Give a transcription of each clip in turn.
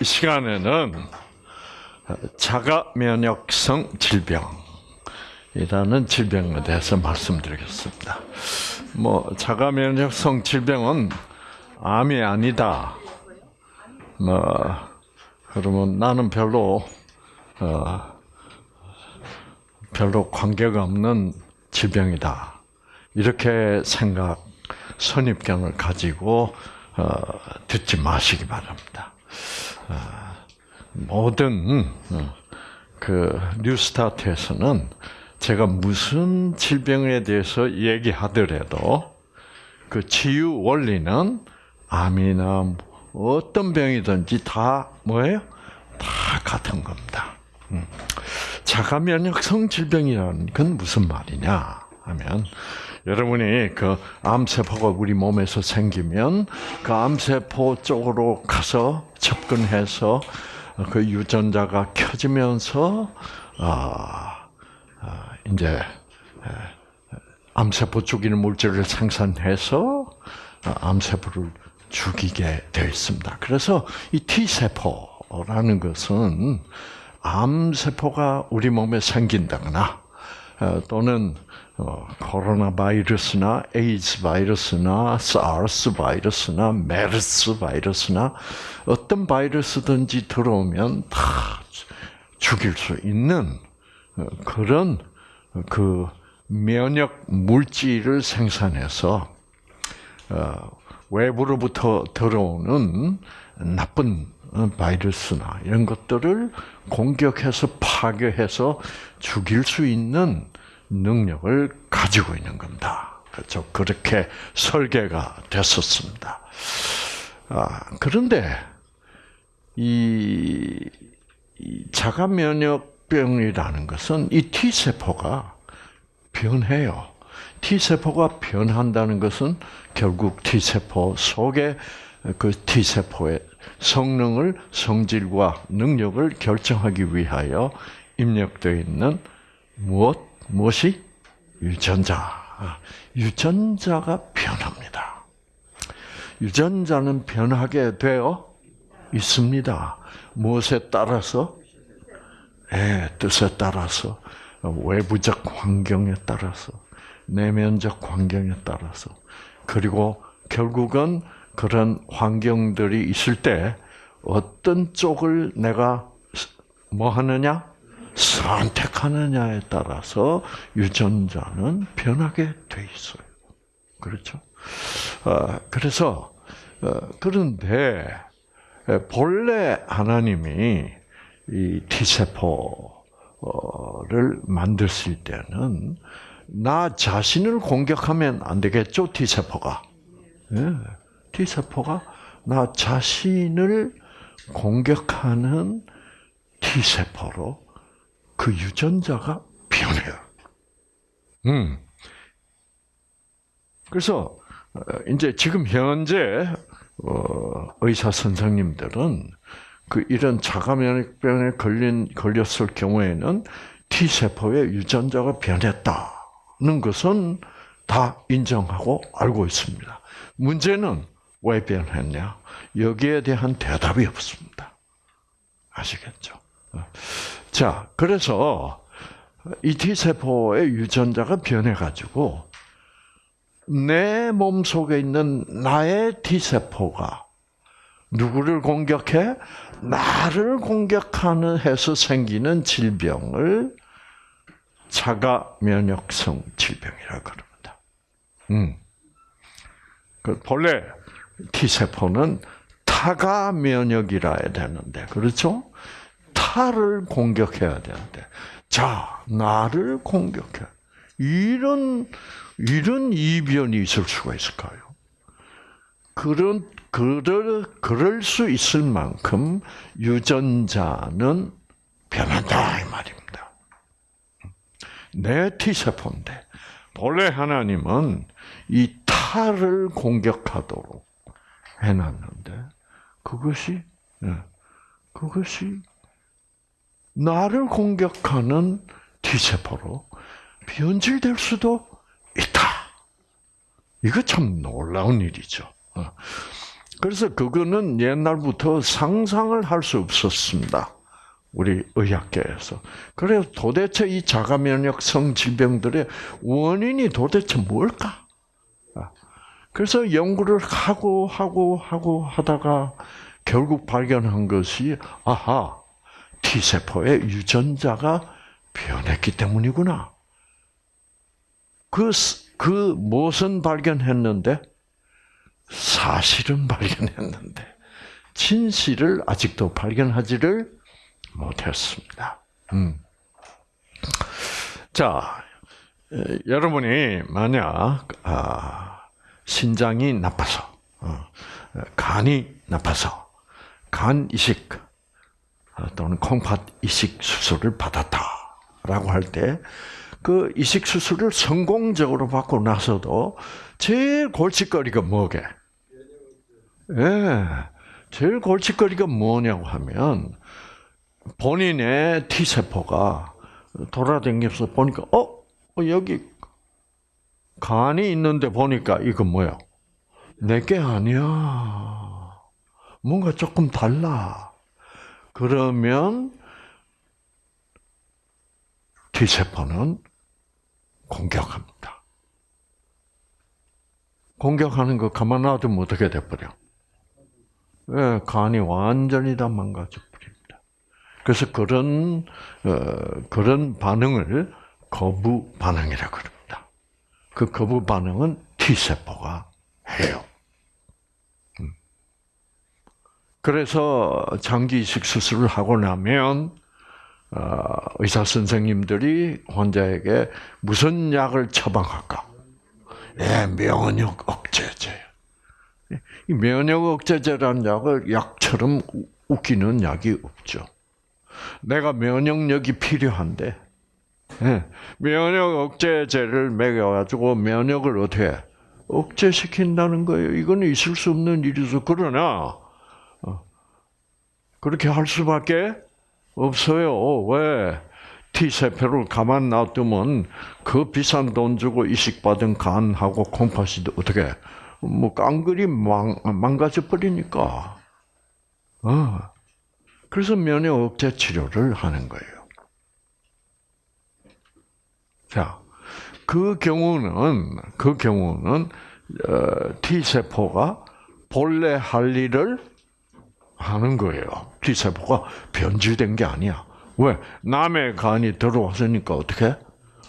이 시간에는 자가 면역성 질병이라는 질병에 대해서 말씀드리겠습니다. 뭐 자가 면역성 질병은 암이 아니다. 뭐 그러면 나는 별로 어, 별로 관계가 없는 질병이다. 이렇게 생각 선입견을 가지고 어, 듣지 마시기 바랍니다. 어, 모든 어, 그 뉴스타트에서는 제가 무슨 질병에 대해서 얘기하더라도 그 치유 원리는 암이나 어떤 병이든지 다 뭐예요? 다 같은 겁니다. 음. 자가 면역성 질병이라는 건 무슨 말이냐 하면 여러분이 그 암세포가 우리 몸에서 생기면 그 암세포 쪽으로 가서 접근해서 그 유전자가 켜지면서 아, 아 이제 암세포 죽이는 물질을 생산해서 암세포를 죽이게 되어 있습니다. 그래서 이 T세포라는 것은 암세포가 우리 몸에 생긴다거나 또는 어, 코로나 바이러스나 에이즈 바이러스나 사르스 바이러스나 메르스 바이러스나 어떤 바이러스든지 들어오면 다 죽일 수 있는 어, 그런 그 면역 물질을 생산해서 어, 외부로부터 들어오는 나쁜 바이러스나 이런 것들을 공격해서 파괴해서 죽일 수 있는 능력을 가지고 있는 겁니다. 그렇죠. 그렇게 설계가 됐었습니다. 아, 그런데 이, 이 자가 면역병이라는 것은 이 T 세포가 변해요. T 세포가 변한다는 것은 결국 T 세포 속에 그 T 세포의 성능을 성질과 능력을 결정하기 위하여 입력되어 있는 무엇 무엇이? 유전자. 유전자가 변합니다. 유전자는 변하게 되어 있습니다. 무엇에 따라서? 네, 뜻에 따라서, 외부적 환경에 따라서, 내면적 환경에 따라서, 그리고 결국은 그런 환경들이 있을 때 어떤 쪽을 내가 뭐 하느냐? 선택하느냐에 따라서 유전자는 변하게 돼 있어요. 그렇죠? 어, 그래서 어, 그런데 본래 하나님이 이 T 세포를 만드실 때는 나 자신을 공격하면 안 되겠죠, T 세포가. 예, T 세포가 나 자신을 공격하는 T 세포로 그 유전자가 변해요. 음. 그래서 어, 이제 지금 현재 어, 의사 선생님들은 그 이런 자가면역병에 걸린 걸렸을 경우에는 T 세포의 유전자가 변했다는 것은 다 인정하고 알고 있습니다. 문제는 왜 변했냐? 여기에 대한 대답이 없습니다. 아시겠죠? 어. 자, 그래서 이 T세포의 유전자가 변해가지고 내 몸 속에 있는 나의 T세포가 누구를 공격해? 나를 공격하는 해서 생기는 질병을 자가 면역성 질병이라고 그럽니다. 음. 그 본래 T세포는 타가 면역이라 해야 되는데, 그렇죠? 타를 공격해야 되는데, 자, 나를 공격해. 이런, 이런 이변이 있을 수가 있을까요? 그런, 그럴, 그럴 수 있을 만큼 유전자는 변한다, 이 말입니다. 내 T세포인데, 본래 하나님은 이 타를 공격하도록 해놨는데, 그것이, 예, 그것이 나를 공격하는 T세포로 변질될 수도 있다. 이거 참 놀라운 일이죠. 어. 그래서 그거는 옛날부터 상상을 할 수 없었습니다. 우리 의학계에서. 그래서 도대체 이 자가 면역성 질병들의 원인이 도대체 뭘까? 아, 그래서 연구를 하고 하고 하고 하다가 결국 발견한 것이 아하 T 세포의 유전자가 변했기 때문이구나. 그, 그 무엇은 발견했는데 사실은 발견했는데 진실을 아직도 발견하지를 못했습니다. 음. 자, 에, 여러분이 만약 아, 신장이 나빠서, 어, 간이 나빠서 간 이식 어, 또는 콩팥 이식 수술을 받았다라고 할 때 그 이식 수술을 성공적으로 받고 나서도 제일 골칫거리가 뭐게? 예, 제일 골칫거리가 뭐냐고 하면 본인의 T 세포가 돌아다니면서 보니까 어, 어 여기 간이 있는데 보니까 이거 뭐야? 내게 아니야. 뭔가 조금 달라. 그러면 T 세포는 공격합니다. 공격하는 거 가만 놔두면 어떻게 돼버려? 예, 간이 완전히 다 망가져 버립니다. 그래서 그런 어, 그런 반응을 거부 반응이라 그럽니다. 그 거부 반응은 T 세포가 해요. 음. 그래서 장기 이식 수술을 하고 나면 어, 의사 선생님들이 환자에게 무슨 약을 처방할까? 예, 면역 억제제. 이 면역 억제제라는 약을 약처럼 웃기는 약이 없죠. 내가 면역력이 필요한데, 예, 면역 억제제를 먹여가지고 면역을 어떻게 억제시킨다는 거예요. 이거는 있을 수 없는 일이죠. 그러나, 어, 그렇게 할 수밖에 없어요. 왜? T세포를 가만 놔두면 그 비싼 돈 주고 이식받은 간하고 콩팥이 어떻게 뭐 깡그리 망, 망가져 버리니까. 어. 그래서 면역 억제 치료를 하는 거예요. 자, 그 경우는 그 경우는 어, T 세포가 본래 할 일을 하는 거예요. T 세포가 변질된 게 아니야. 왜? 남의 간이 들어왔으니까 어떻게?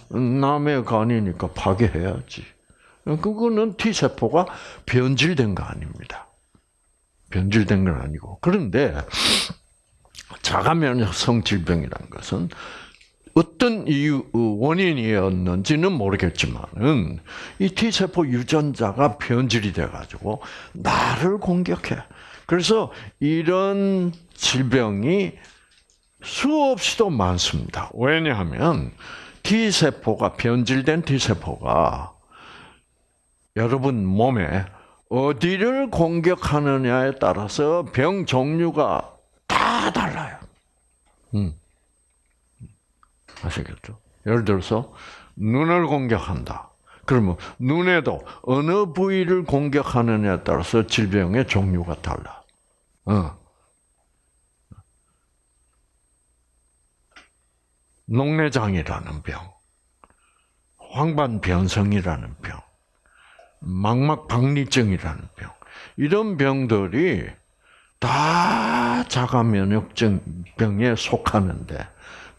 남의 간이니까 파괴해야지. 그거는 T 세포가 변질된 거 아닙니다. 변질된 건 아니고 그런데 자가 면역 성 질병이라는 것은 어떤 이유 원인이었는지는 모르겠지만은 이 T 세포 유전자가 변질이 돼 가지고 나를 공격해. 그래서 이런 질병이 수없이도 많습니다. 왜냐하면 T 세포가 변질된 T 세포가 여러분 몸에 어디를 공격하느냐에 따라서 병 종류가 다 달라요. 음. 아시겠죠? 예를 들어서 눈을 공격한다. 그러면 눈에도 어느 부위를 공격하느냐에 따라서 질병의 종류가 달라. 어. 녹내장이라는 병, 황반변성이라는 병, 망막박리증이라는 병, 이런 병들이 다 자가 면역증 병에 속하는데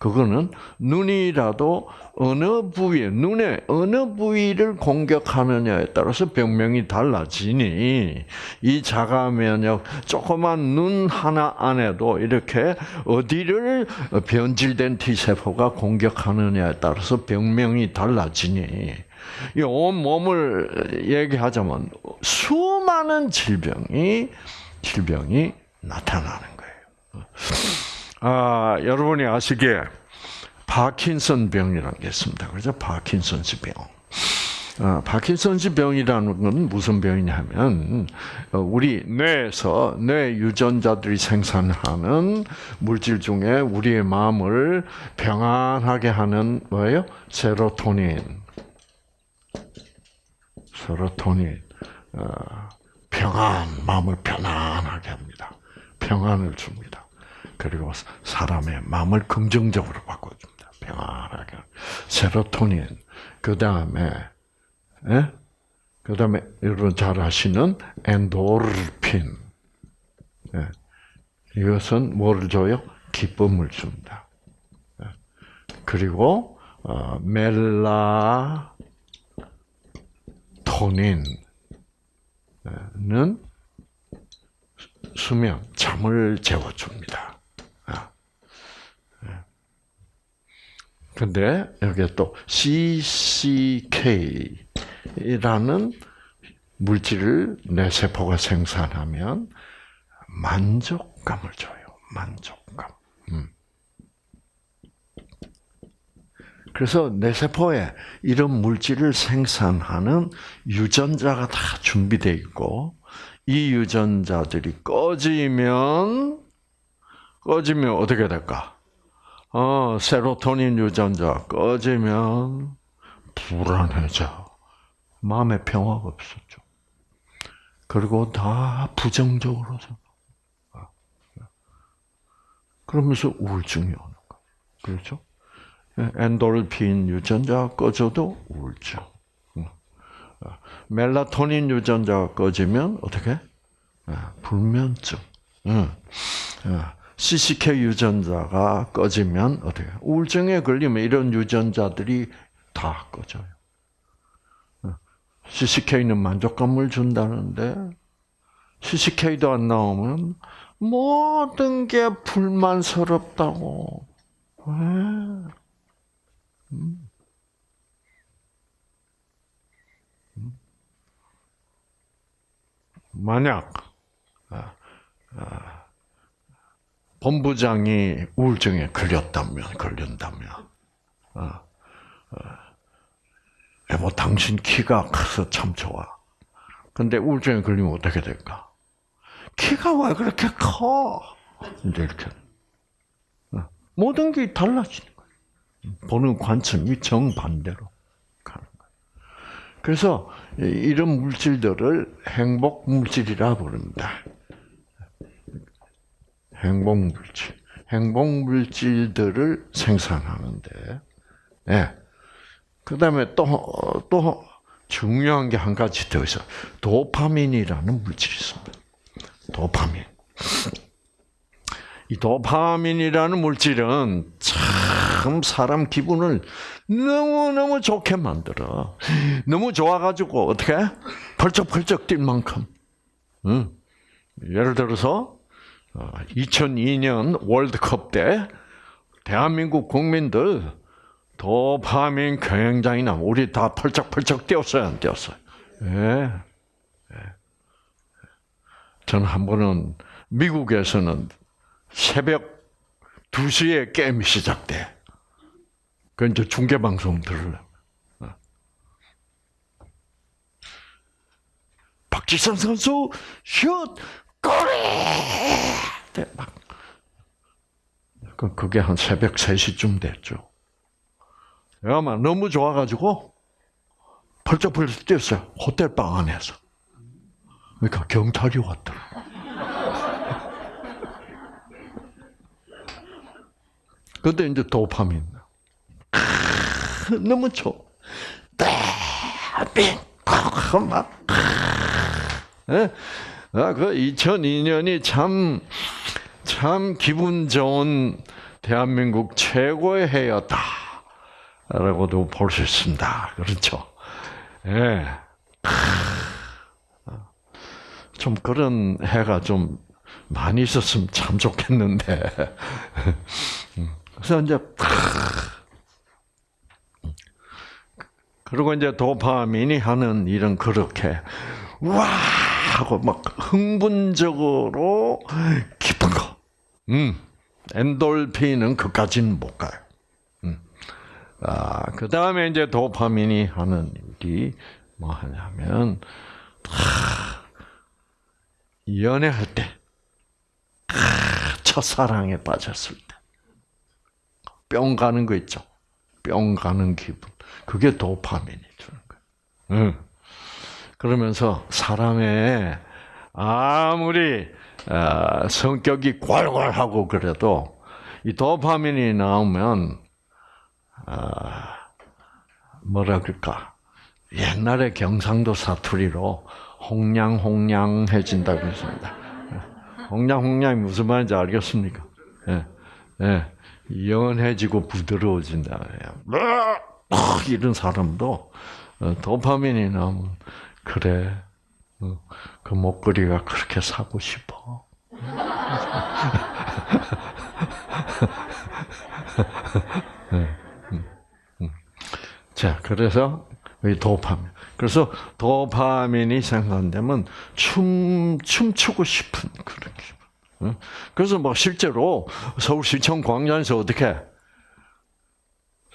그거는 눈이라도 어느 부위에 눈의 어느 부위를 공격하느냐에 따라서 병명이 달라지니 이 자가 면역 조그만 눈 하나 안에도 이렇게 어디를 변질된 T 세포가 공격하느냐에 따라서 병명이 달라지니 이온 몸을 얘기하자면 수많은 질병이 질병이 나타나는 거예요. 아, 여러분이 아시기에 파킨슨 병이라는 게 있습니다. 그죠? 파킨슨스 병. 아, 파킨슨스 병이라는 건 무슨 병이냐면 어, 우리 뇌에서 뇌 유전자들이 생산하는 물질 중에 우리의 마음을 평안하게 하는 뭐예요? 세로토닌. 세로토닌. 어, 평안, 마음을 편안하게 합니다. 평안을 줍니다. 그리고 사람의 마음을 긍정적으로 바꿔줍니다. 평안하게. 세로토닌, 그 다음에, 예? 그 다음에 여러분 잘 아시는 엔도르핀. 예. 이것은 뭐를 줘요? 기쁨을 줍니다. 예. 그리고 어, 멜라토닌은 수면, 잠을 재워줍니다. 아. 예. 근데 여기에 또 CCK라는 물질을 내 세포가 생산하면 만족감을 줘요. 만족감. 음. 그래서 내 세포에 이런 물질을 생산하는 유전자가 다 준비되어 있고 이 유전자들이 꺼지면 꺼지면 어떻게 될까? 어, 세로토닌 유전자 꺼지면 불안해져. 마음의 평화가 없었죠. 그리고 다 부정적으로 생각. 그러면서 우울증이 오는 거예요. 그렇죠? 엔돌핀 유전자 꺼져도 우울증. 멜라토닌 유전자가 꺼지면 어떻게? 불면증. CCK 유전자가 꺼지면 어떻게? 우울증에 걸리면 이런 유전자들이 다 꺼져요. CCK는 만족감을 준다는데 CCK도 안 나오면 모든 게 불만스럽다고. 왜? 음. 음. 만약 아, 아, 본부장이 우울증에 걸렸다면 걸린다면 아, 여보 당신 키가 커서 참 좋아. 근데 우울증에 걸리면 어떻게 될까? 키가 왜 그렇게 커? 이제 이렇게 모든 게 달라지는 보는 관점이 정반대로 가는 거예요. 그래서 이런 물질들을 행복 물질이라 부릅니다. 행복 물질. 행복 물질들을 생산하는데, 예. 네. 그 다음에 또, 또 중요한 게 한 가지 더 있어요. 도파민이라는 물질이 있습니다. 도파민. 이 도파민이라는 물질은 참 사람 기분을 너무너무 좋게 만들어. 너무 좋아가지고 어떻게 펄쩍펄쩍 뛸 만큼. 응. 예를 들어서 2002년 어, 월드컵 때 대한민국 국민들 도파민 굉장히 나 우리 다 펄쩍펄쩍 뛰었어요, 안 뛰었어요? 예. 예. 저는 한 번은 미국에서는 새벽 2시에 게임이 시작돼. 그 이제 중계 방송 들으려. 어. 박지성 선수 슛 골이 네, 막 그, 그게 한 새벽 3시쯤 됐죠. 막 너무 좋아가지고 펄쩍펄쩍 뛰었어요. 호텔 방 안에서. 그러니까 경찰이 왔더라고. 근데 이제 도파민. 너무 좋아. 뺑! 막. 예? 아, 그 2002년이 참, 참 기분 좋은 대한민국 최고의 해였다. 라고도 볼 수 있습니다. 그렇죠? 예. 좀 그런 해가 좀 많이 있었으면 참 좋겠는데. 그래서 이제 그리고 이제 도파민이 하는 일은 그렇게 와 하고 막 흥분적으로 깊은 거. 음. 엔돌핀은 그까지는 못 가요. 음. 아, 그 다음에 이제 도파민이 하는 일이 뭐 하냐면, 아, 연애할 때, 아, 첫사랑에 빠졌을 때, 뿅 가는 거 있죠. 뿅 가는 기분. 그게 도파민이 주는 거예요. 응. 그러면서 사람의 아무리 어, 성격이 괄괄하고 그래도 이 도파민이 나오면 아, 뭐라 그럴까 옛날에 경상도 사투리로 홍냥홍냥해진다고 했습니다. 홍냥홍냥이 무슨 말인지 알겠습니까? 예, 예, 연해지고 부드러워진다. 이런 사람도 어, 도파민이 나오면 그래 어, 그 목걸이가 그렇게 사고 싶어. 자, 그래서 이 도파민. 그래서 도파민이 생산되면 춤 춤추고 싶은 그런 기분. 그래서 뭐 실제로 서울시청 광장에서 어떻게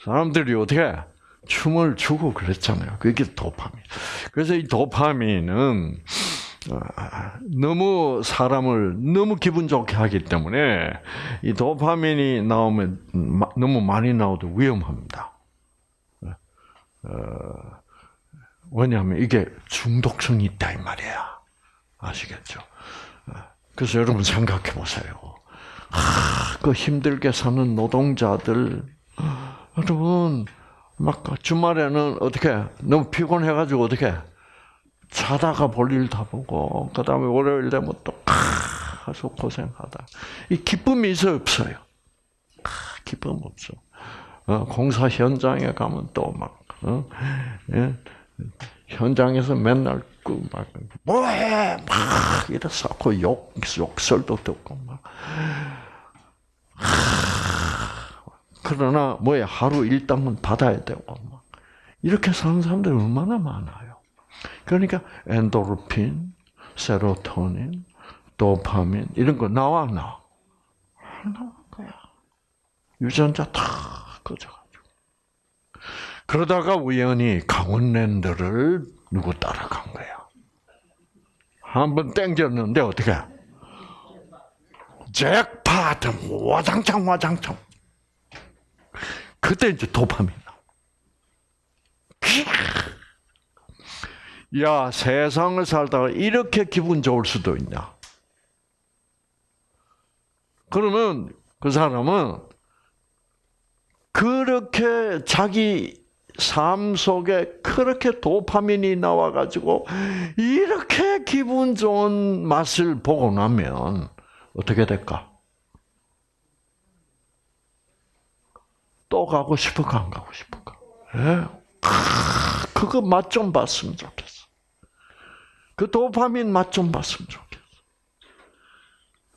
사람들이 어떻게 춤을 추고 그랬잖아요. 그게 도파민. 그래서 이 도파민은 너무 사람을 너무 기분 좋게 하기 때문에 이 도파민이 나오면 너무 많이 나오도 위험합니다. 어, 왜냐하면 이게 중독성이 있다 이 말이야. 아시겠죠? 그래서 여러분 생각해 보세요. 아, 그 힘들게 사는 노동자들, 여러분, 막 주말에는 어떻게 너무 피곤해가지고 어떻게 자다가 볼일 다 보고 그 다음에 월요일 되면 또 아주 고생하다. 이 기쁨이 있어 없어요? 아, 기쁨 없어. 어, 공사 현장에 가면 또막 어? 예? 현장에서 맨날 그막 뭐해 막 이래서 욕 욕설도 듣고 막 그러나 뭐야 하루 일당은 받아야 되고 막 이렇게 사는 사람들이 얼마나 많아요. 그러니까 엔도르핀, 세로토닌, 도파민 이런 거 나와 나 나와 거야. 유전자 다 꺼져가지고 그러다가 우연히 강원랜드를 누구 따라간 거야. 한번 땡겼는데 어떻게? 잭팟 와장창 와장창. 그때 이제 도파민 나. 야 세상을 살다가 이렇게 기분 좋을 수도 있냐? 그러면 그 사람은 그렇게 자기 삶 속에 그렇게 도파민이 나와가지고 이렇게 기분 좋은 맛을 보고 나면 어떻게 될까? 또 가고 싶을까 안 가고 싶을까? 예? 그거 맛 좀 봤으면 좋겠어. 그 도파민 맛 좀 봤으면 좋겠어.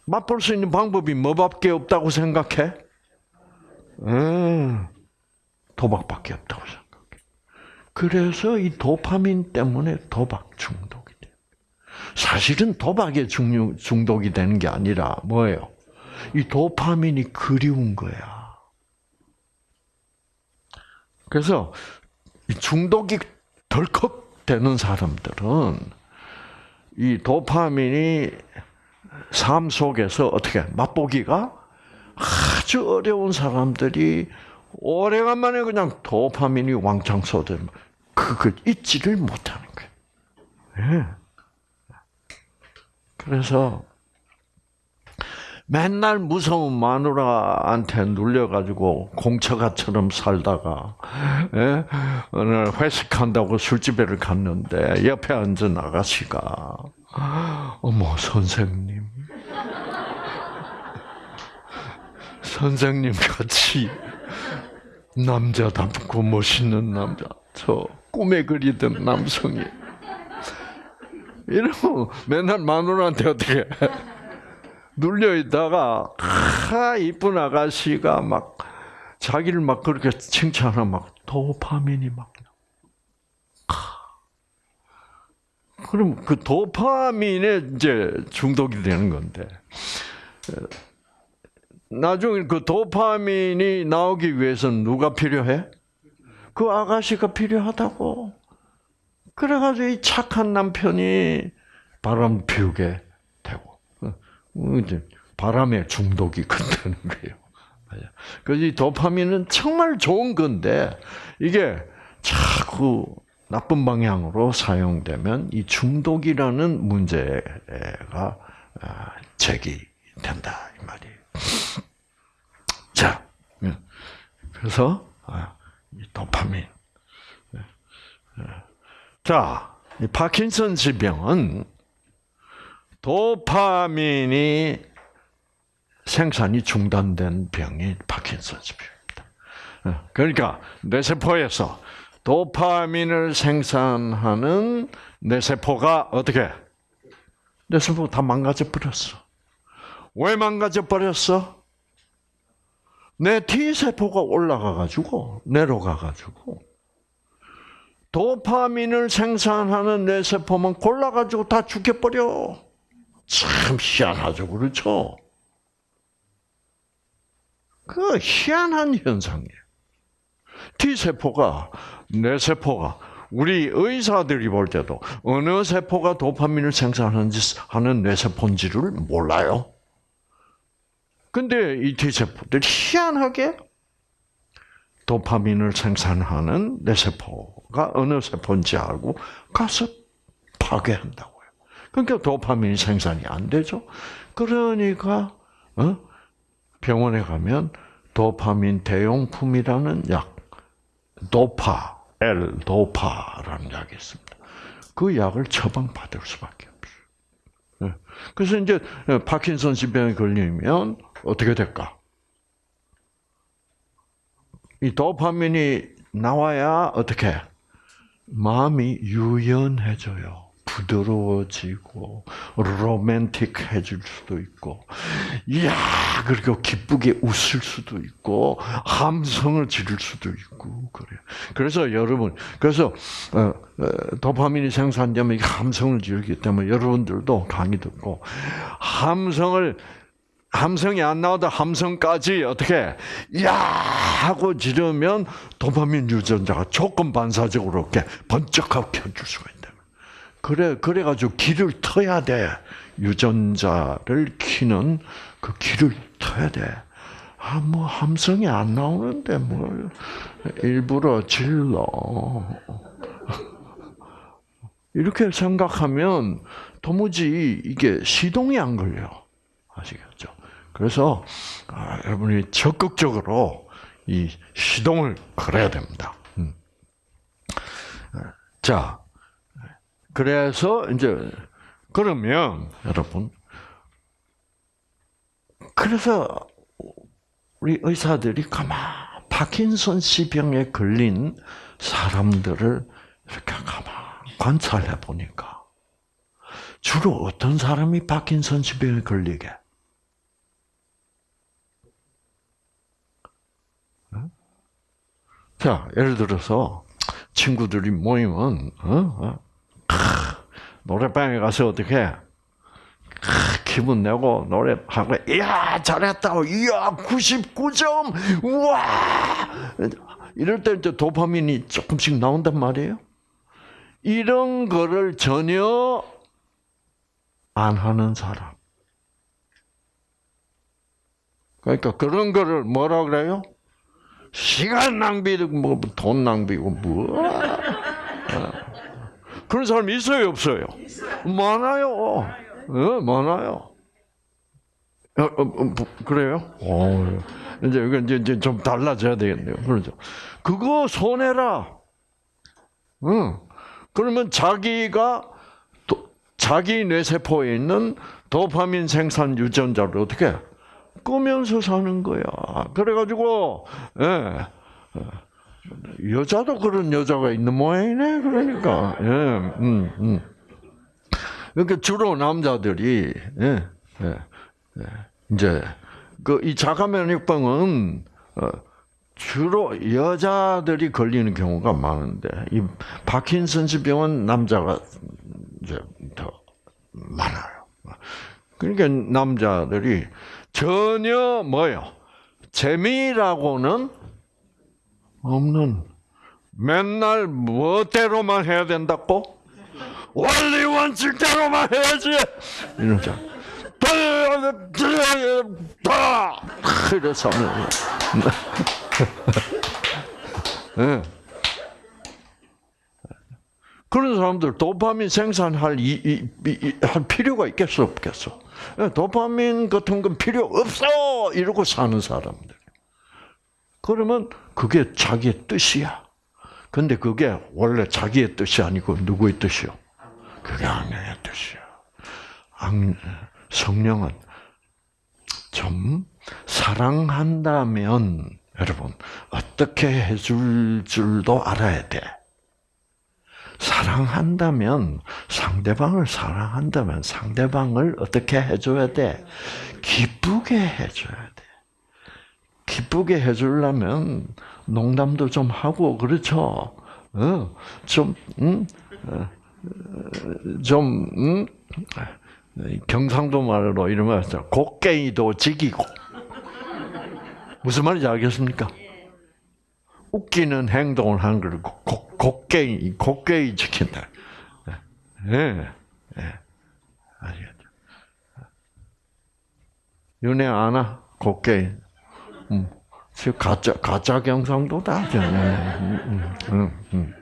맛볼 수 있는 방법이 뭐밖에 없다고 생각해? 음, 도박밖에 없다고 생각해. 그래서 이 도파민 때문에 도박 중독이 돼요. 사실은 도박에 중독이 되는 게 아니라 뭐예요? 이 도파민이 그리운 거야. 그래서 중독이 덜컥 되는 사람들은 이 도파민이 삶 속에서 어떻게 맛보기가 아주 어려운 사람들이 오래간만에 그냥 도파민이 왕창 쏟으면 그걸 잊지를 못하는 거예요. 예. 그래서 맨날 무서운 마누라한테 눌려가지고 공처가처럼 살다가 예? 오늘 회식한다고 술집에를 갔는데 옆에 앉은 아가씨가 어머 선생님 선생님 같이 남자답고 멋있는 남자 저 꿈에 그리던 남성이 이러면 맨날 마누라한테 어떻게 눌려 있다가 아 이쁜 아가씨가 막 자기를 막 그렇게 칭찬하면 막 도파민이 막 그럼 그 도파민에 이제 중독이 되는 건데 나중에 그 도파민이 나오기 위해서는 누가 필요해? 그 아가씨가 필요하다고. 그래가지고 이 착한 남편이 바람 피우게 바람에 중독이 끝나는 거예요. 그래서 이 도파민은 정말 좋은 건데, 이게 자꾸 나쁜 방향으로 사용되면 이 중독이라는 문제가 아, 제기된다 이 말이에요. 자, 예. 그래서 아, 도파민. 예. 예. 자, 이 파킨슨 질병은 도파민이 생산이 중단된 병이 파킨슨 질병입니다. 그러니까 뇌세포에서 도파민을 생산하는 뇌세포가 어떻게? 뇌세포가 다 망가져 버렸어. 왜 망가져 버렸어? 내 T세포가 올라가가지고, 내려가가지고, 도파민을 생산하는 뇌세포만 골라가지고 다 죽여버려. 참 희한하죠, 그렇죠? 그 희한한 현상이에요. T세포가, 뇌세포가, 우리 의사들이 볼 때도 어느 세포가 도파민을 생산하는지 하는 뇌세포인지를 몰라요. 근데 이 T세포들이 희한하게 도파민을 생산하는 뇌세포가 어느 세포인지 알고 가서 파괴한다고요. 그러니까 도파민이 생산이 안 되죠. 그러니까 어? 병원에 가면 도파민 대용품이라는 약, 도파, L 도파라는 약이 있습니다. 그 약을 처방받을 수밖에 없어요. 그래서 이제 파킨슨 질병에 걸리면 어떻게 될까? 이 도파민이 나와야 어떻게 마음이 유연해져요. 부드러워지고 로맨틱해질 수도 있고, 이야 그리고 기쁘게 웃을 수도 있고 함성을 지를 수도 있고 그래요. 그래서 여러분 그래서 어, 도파민이 생산되면 함성을 지르기 때문에 여러분들도 강의 듣고 함성을 함성이 안 나오다 함성까지 어떻게 야 하고 지르면 도파민 유전자가 조건 반사적으로 이렇게 번쩍하고 켜줄 수가 있다. 그래 그래 가지고 길을 터야 돼. 유전자를 키는 그 길을 터야 돼. 아, 뭐, 함성이 안 나오는데, 뭘, 일부러 질러. 이렇게 생각하면 도무지 이게 시동이 안 걸려. 아시겠죠? 그래서, 아, 여러분이 적극적으로 이 시동을 걸어야 됩니다. 음. 자, 그래서 이제, 그러면, 여러분, 그래서 우리 의사들이 가만 파킨슨 씨 병에 걸린 사람들을 이렇게 가만 관찰해 보니까 주로 어떤 사람이 파킨슨 씨 병에 걸리게? 자, 예를 들어서 친구들이 모이면 어? 어? 노래방에 가서 어떻게 기분 내고 노래하고 이야 잘했다 이야 99점 우와 이럴 때 이제 도파민이 조금씩 나온단 말이에요. 이런 거를 전혀 안 하는 사람. 그러니까 그런 거를 뭐라 그래요? 시간 낭비고 뭐 돈 낭비고 뭐 그런 사람 있어요 없어요? 많아요. 어, 많아요. 어, 어, 어, 그래요? 어, 이제 이거 이제, 이제 좀 달라져야 되겠네요. 그렇죠. 그거 손해라. 응. 그러면 자기가 또 자기 뇌세포에 있는 도파민 생산 유전자를 어떻게 끄면서 사는 거야. 그래가지고 예. 여자도 그런 여자가 있는 모양이네. 그러니까 예. 음, 음. 그러니까 주로 남자들이 예, 예, 예. 이제 그 이 자가면역병은 어, 주로 여자들이 걸리는 경우가 많은데 이 파킨슨스 병은 남자가 이제 더 많아요. 그러니까 남자들이 전혀 뭐요 재미라고는 없는 맨날 뭐대로만 해야 된다고 원리 원칙대로만 해야지 이러자 이래서 네. 그런 사람들 도파민 생산할 이, 이, 이, 할 필요가 있겠어 없겠어? 예, 도파민 같은 건 필요 없어 이러고 사는 사람들. 그러면 그게 자기의 뜻이야. 근데 그게 원래 자기의 뜻이 아니고 누구의 뜻이요? 그게 악령의 뜻이야. 악, 성령은 좀 사랑한다면 여러분 어떻게 해줄 줄도 알아야 돼. 사랑한다면 상대방을 사랑한다면 상대방을 어떻게 해줘야 돼? 기쁘게 해줘야 돼. 기쁘게 해주려면 농담도 좀 하고 그렇죠. 어, 좀 음, 어, 좀 음, 경상도 말로 이러면 곡괭이도 지기고 무슨 말인지 알겠습니까? 웃기는 행동을 하는 걸 곡괭이 곡괭이 지킨다. 예, 예, 예. 아시겠죠? 윤혜 아나 곡괭이. 음, 가짜 가짜 경상도다. 음, 음, 음, 음.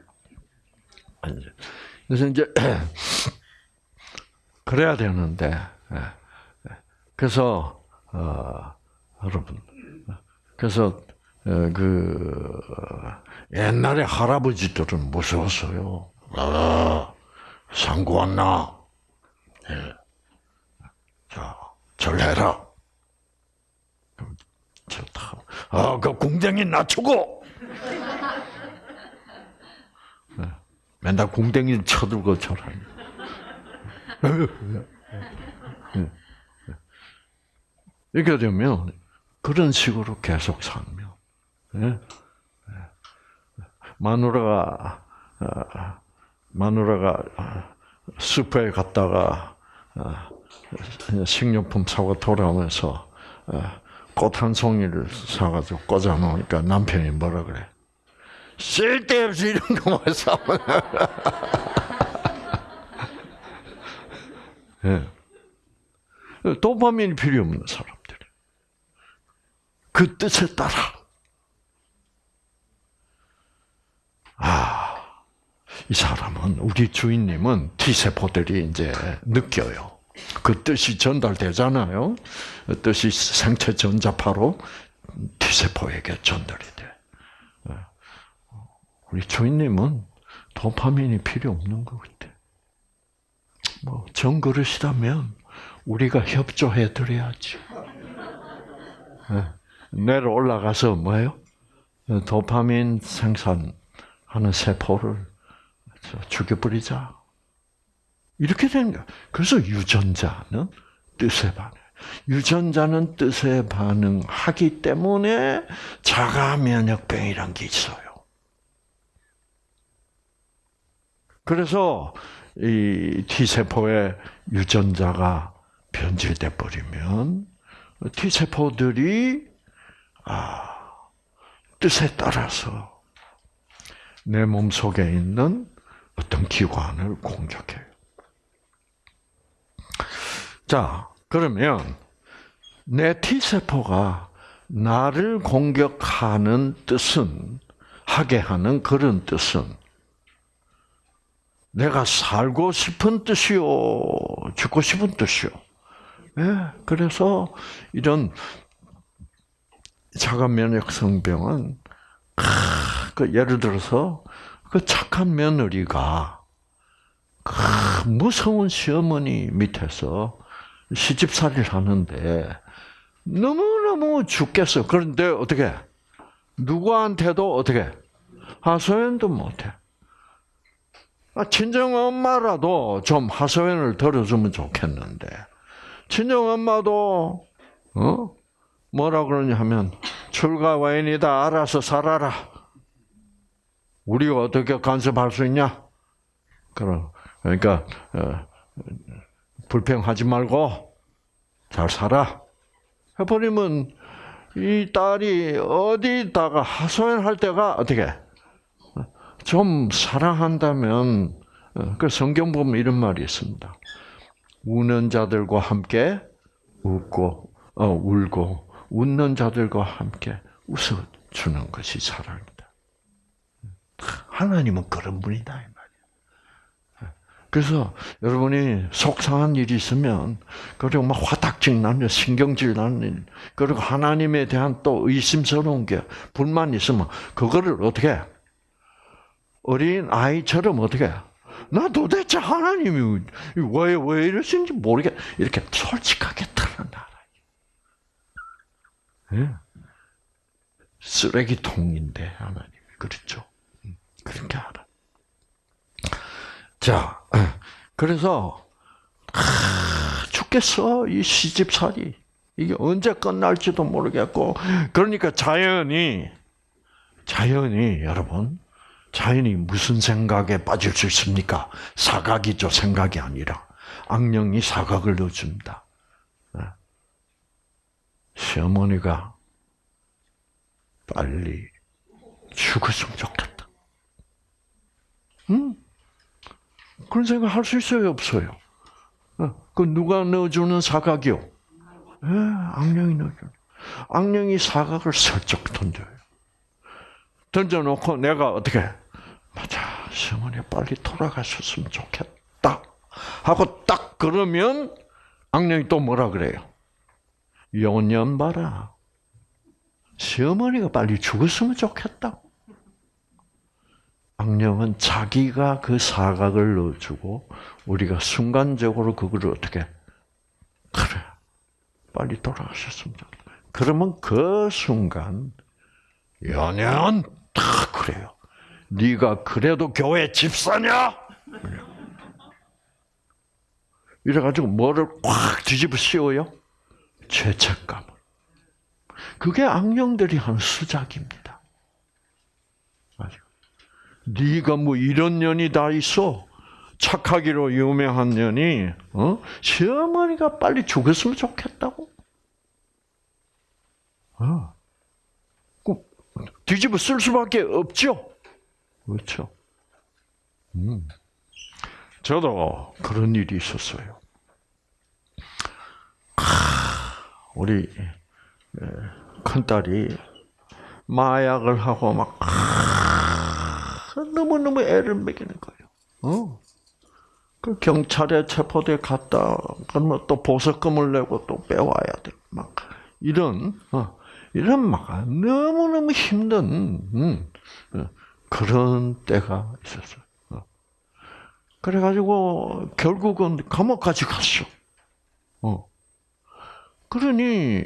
그래서 이제 그래야 되는데 예, 예. 그래서 어, 여러분 그래서 어, 그 옛날에 할아버지들은 무서웠어요. 아, 상구 왔나? 예. 자, 절해라. 아, 그 궁뎅이 낮추고. 네. 맨날 궁뎅이 쳐들고 절하니. 이렇게 되면 그런 식으로 계속 살면 예? 마누라가 아, 마누라가 슈퍼에 갔다가 아, 식료품 사고 돌아오면서 아, 꽃 한 송이를 사가지고 꽂아 놓으니까 남편이 뭐라 그래? 쓸데없이 이런 거만 사면. 예. 도파민이 필요 없는 사람들. 그 뜻에 따라. 아, 이 사람은, 우리 주인님은 T세포들이 이제 느껴요. 그 뜻이 전달되잖아요. 그 뜻이 생체 전자파로 T세포에게 전달이 돼. 예. 우리 주인님은 도파민이 필요 없는 것 같아. 뭐, 정그릇이라면 우리가 협조해 드려야지. 예. 내려 올라가서 뭐예요? 도파민 생산하는 세포를 죽여버리자. 이렇게 되는 거야. 그래서 유전자는 뜻에 반해. 유전자는 뜻에 반응하기 때문에 자가 면역병이란 게 있어요. 그래서 이 T세포의 유전자가 변질돼 버리면 T세포들이 아, 뜻에 따라서 내 몸 속에 있는 어떤 기관을 공격해요. 자, 그러면 내 T세포가 나를 공격하는 뜻은, 하게 하는 그런 뜻은, 내가 살고 싶은 뜻이요, 죽고 싶은 뜻이요. 예, 그래서 이런 자가 면역 성병은, 그 예를 들어서, 그 착한 며느리가, 그 무서운 시어머니 밑에서 시집살이를 하는데 너무너무 죽겠어. 그런데 어떻게 누구한테도 어떻게 하소연도 못해. 아, 친정 엄마라도 좀 하소연을 들어주면 좋겠는데 친정 엄마도 어 뭐라 그러냐 하면 출가 와인이다 알아서 살아라. 우리가 어떻게 간섭할 수 있냐? 그럼 그러니까 어, 불평하지 말고 잘 살아. 해버리면 이 딸이 어디다가 하소연할 때가 어떻게 좀 사랑한다면 그 성경 보면 이런 말이 있습니다. 우는 자들과 함께 웃고 어, 울고 웃는 자들과 함께 웃어 주는 것이 사랑이다. 하나님은 그런 분이다. 그래서 여러분이 속상한 일이 있으면 그리고 막 화딱질 나는 신경질 나는 일, 그리고 하나님에 대한 또 의심스러운 게 불만 있으면 그거를 어떻게 어린 아이처럼 어떻게 나 도대체 하나님이 왜 왜 이러시는지 모르게 이렇게 솔직하게 드러나라. 예? 쓰레기통인데 하나님 그렇죠. 음, 그렇게 알아. 자, 그래서 아, 죽겠어 이 시집살이 이게 언제 끝날지도 모르겠고 그러니까 자연이 자연이 여러분 자연이 무슨 생각에 빠질 수 있습니까? 사각이죠 생각이 아니라 악령이 사각을 넣어줍니다. 시어머니가 빨리 죽었으면 좋겠다. 응? 그런 생각 할 수 있어요, 없어요? 그 누가 넣어주는 사각이요? 예, 악령이 넣어주는. 악령이 사각을 슬쩍 던져요. 던져놓고 내가 어떻게, 맞아, 시어머니 빨리 돌아가셨으면 좋겠다. 하고 딱 그러면 악령이 또 뭐라 그래요? 연년 봐라. 시어머니가 빨리 죽었으면 좋겠다. 악령은 자기가 그 사각을 넣어주고 우리가 순간적으로 그거를 어떻게 그래 빨리 돌아가셨으면 좋겠다. 그러면 그 순간 연연 다 그래요. 네가 그래도 교회 집사냐? 이래가지고 뭐를 꽉 뒤집어 씌워요? 죄책감을. 그게 악령들이 하는 수작입니다. 네가 뭐 이런 년이 다 있어. 착하기로 유명한 년이 어? 시어머니가 빨리 죽었으면 좋겠다고. 어. 뒤집어 쓸 수밖에 없죠. 그렇죠. 음. 저도 그런 일이 있었어요. 우리 큰 딸이 마약을 하고 막 너무 너무 애를 먹이는 거예요. 어. 그 경찰에 체포돼 갔다 그러면 또 보석금을 내고 또 빼와야 돼. 막 이런 어, 이런 막 너무 너무 힘든 음, 어, 그런 때가 있었어요. 어. 그래가지고 결국은 감옥까지 갔어. 어. 그러니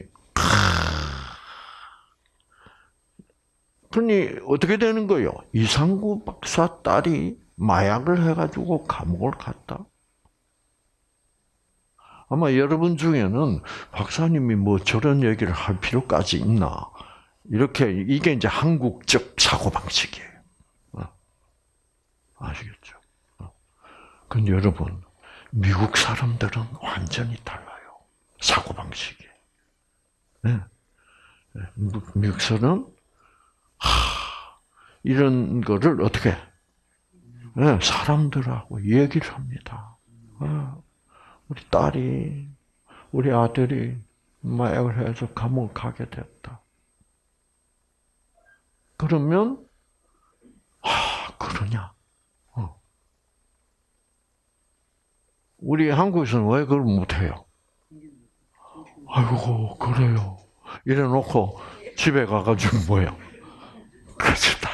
그러니 어떻게 되는 거요? 이상구 박사 딸이 마약을 해가지고 감옥을 갔다. 아마 여러분 중에는 박사님이 뭐 저런 얘기를 할 필요까지 있나? 이렇게 이게 이제 한국적 사고 방식이에요. 어. 아시겠죠? 어. 근데 여러분 미국 사람들은 완전히 달라요. 사고 방식이. 네. 네. 미국 사람 하, 이런 거를 어떻게 네, 사람들하고 얘기를 합니다. 어, 우리 딸이 우리 아들이 마약을 해서 감옥 가게 됐다. 그러면 아 그러냐? 어. 우리 한국에서는 왜 그걸 못해요? 아이고 그래요. 이래 놓고 집에 가가지고 뭐야? 그렇다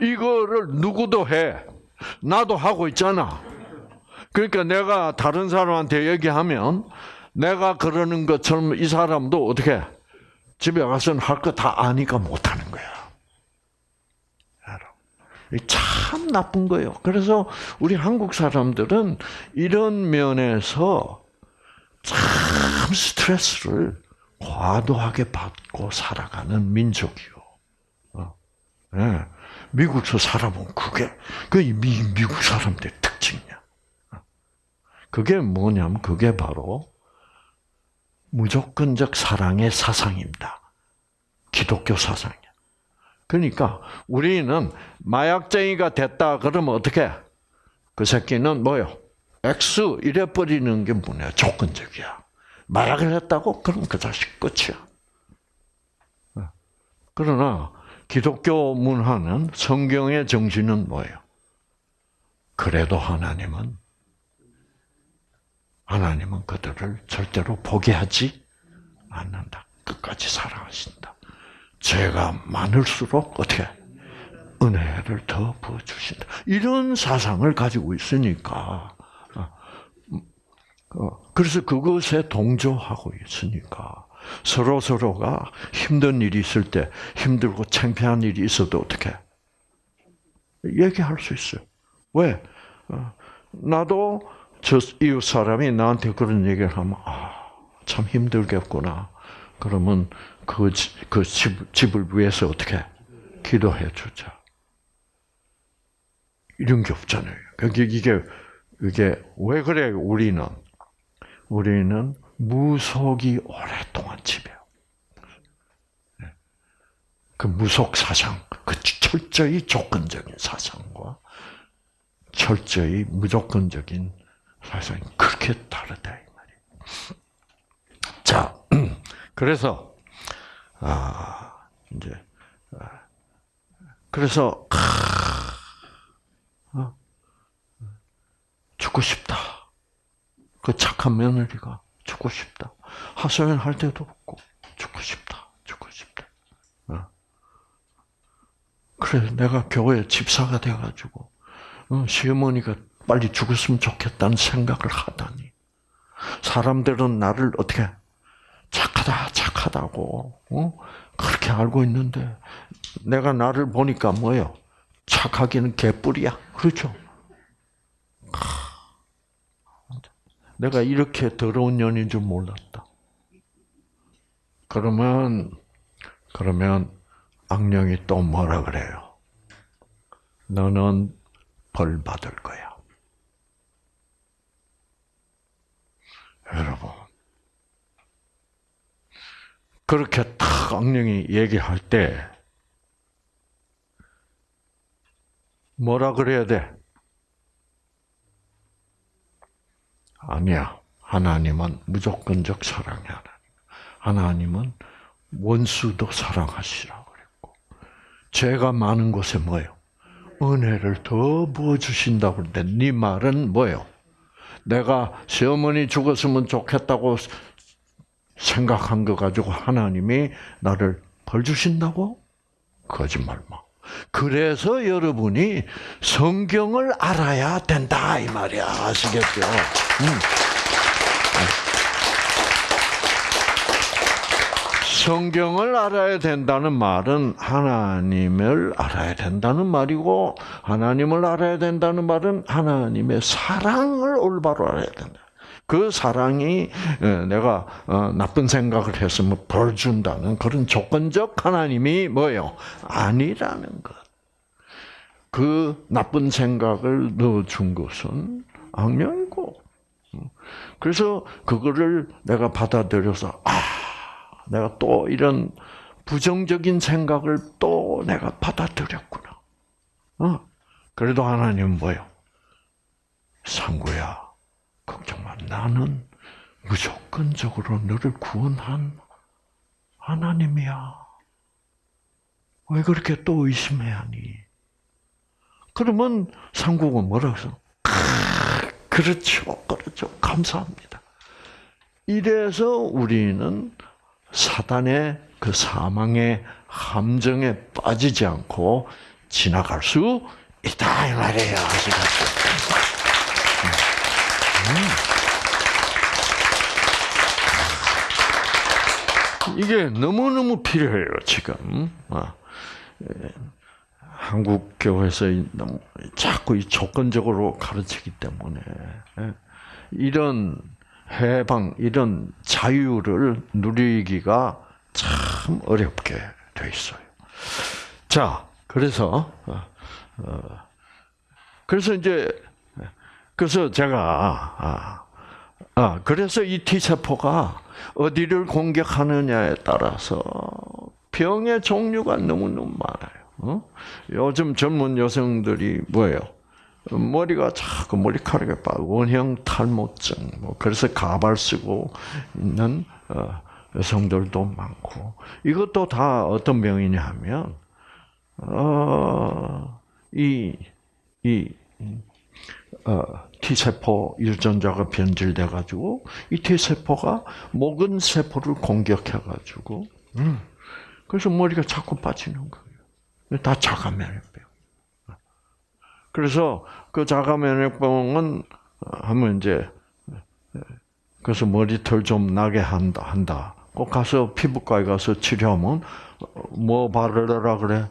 이거를 누구도 해. 나도 하고 있잖아. 그러니까 내가 다른 사람한테 얘기하면 내가 그러는 것처럼 이 사람도 어떻게 집에 가서는 할 거 다 아니까 못하는 거야. 참 나쁜 거예요. 그래서 우리 한국 사람들은 이런 면에서 참 스트레스를 과도하게 받고 살아가는 민족이요. 어. 네. 미국서 살아본 그게 그 미, 미국 사람들의 특징이야. 어. 그게 뭐냐면 그게 바로 무조건적 사랑의 사상입니다. 기독교 사상이야. 그러니까 우리는 마약쟁이가 됐다 그러면 어떻게? 그 새끼는 뭐요? X 이래 버리는 게 뭐냐? 조건적이야. 마약을 했다고? 그럼 그 자식 끝이야. 어. 그러나 기독교 문화는 성경의 정신은 뭐예요? 그래도 하나님은 하나님은 그들을 절대로 포기하지 않는다. 끝까지 사랑하신다. 죄가 많을수록 어떻게 은혜를 더 부어주신다. 이런 사상을 가지고 있으니까 그래서 그것에 동조하고 있으니까 서로 서로가 힘든 일이 있을 때 힘들고 창피한 일이 있어도 어떻게 얘기할 수 있어요. 왜? 어, 나도 저 이웃 사람이 나한테 그런 얘기를 하면 아, 참 힘들겠구나. 그러면 그, 그 집, 집을 위해서 어떻게 기도해 주자. 이런 게 없잖아요. 그게 이게 이게 왜 그래? 우리는 우리는 무속이 오랫동안 지배요. 네. 그 무속 사상, 그 철저히 조건적인 사상과 철저히 무조건적인 사상이 그렇게 다르다 이 말이에요. 자, 그래서 아 이제 아, 그래서 어, 죽고 싶다. 그 착한 며느리가 죽고 싶다. 하소연 할 때도 없고 죽고 싶다. 죽고 싶다. 어. 그래 내가 교회 집사가 돼가지고 어, 시어머니가 빨리 죽었으면 좋겠다는 생각을 하다니 사람들은 나를 어떻게 착하다 착하다고 어? 그렇게 알고 있는데 내가 나를 보니까 뭐요? 착하기는 개뿔이야. 그렇죠? 내가 이렇게 더러운 년인 줄 몰랐다. 그러면 그러면 악령이 또 뭐라 그래요? 너는 벌 받을 거야. 여러분. 그렇게 탁 악령이 얘기할 때 뭐라 그래야 돼? 아니야. 하나님은 무조건적 사랑이 하나님. 하나님은 원수도 사랑하시라고 그랬고, 죄가 많은 곳에 뭐예요? 은혜를 더 부어 주신다고 그러는데, 네 말은 뭐예요? 내가 시어머니 죽었으면 좋겠다고 생각한 거 가지고 하나님이 나를 벌 주신다고? 거짓말 마. 그래서 여러분이 성경을 알아야 된다 이 말이야 아시겠죠? 음. 성경을 알아야 된다는 말은 하나님을 알아야 된다는 말이고 하나님을 알아야 된다는 말은 하나님의 사랑을 올바로 알아야 된다. 그 사랑이 내가 어, 나쁜 생각을 했으면 벌 준다는 그런 조건적 하나님이 뭐요? 아니라는 것. 그 나쁜 생각을 넣어준 것은 악령이고. 그래서 그거를 내가 받아들여서 아, 내가 또 이런 부정적인 생각을 또 내가 받아들였구나. 어? 그래도 하나님은 뭐요? 상구야. 걱정 마. 나는 무조건적으로 너를 구원한 하나님이야. 왜 그렇게 또 의심해야 하니? 그러면 상국은 뭐라고 해서? 그렇죠, 그렇죠. 감사합니다. 이래서 우리는 사단의 그 사망의 함정에 빠지지 않고 지나갈 수 있다 이 말이에요. 아시겠죠? 이게 너무너무 필요해요, 지금. 아, 예. 한국 교회에서 자꾸 이 조건적으로 가르치기 때문에 예. 이런 해방, 이런 자유를 누리기가 참 어렵게 돼 있어요. 자, 그래서 어, 어, 그래서 이제 그래서 제가 아, 아 그래서 이 T 세포가 어디를 공격하느냐에 따라서 병의 종류가 너무 너무 많아요. 어? 요즘 젊은 여성들이 뭐예요? 머리가 자꾸 머리카락이 빠 원형 탈모증, 뭐 그래서 가발 쓰고 있는 어, 여성들도 많고 이것도 다 어떤 병이냐 하면 어, 이, 이, 어, T세포 유전자가 변질돼 가지고, 이 T세포가 먹은 세포를 공격해 가지고, 음, 그래서 머리가 자꾸 빠지는 거예요. 다 자가 면역병. 그래서 그 자가 면역병은 하면 이제 그래서 머리털 좀 나게 한다 한다. 꼭 가서 피부과에 가서 치료하면 뭐 바르라 그래?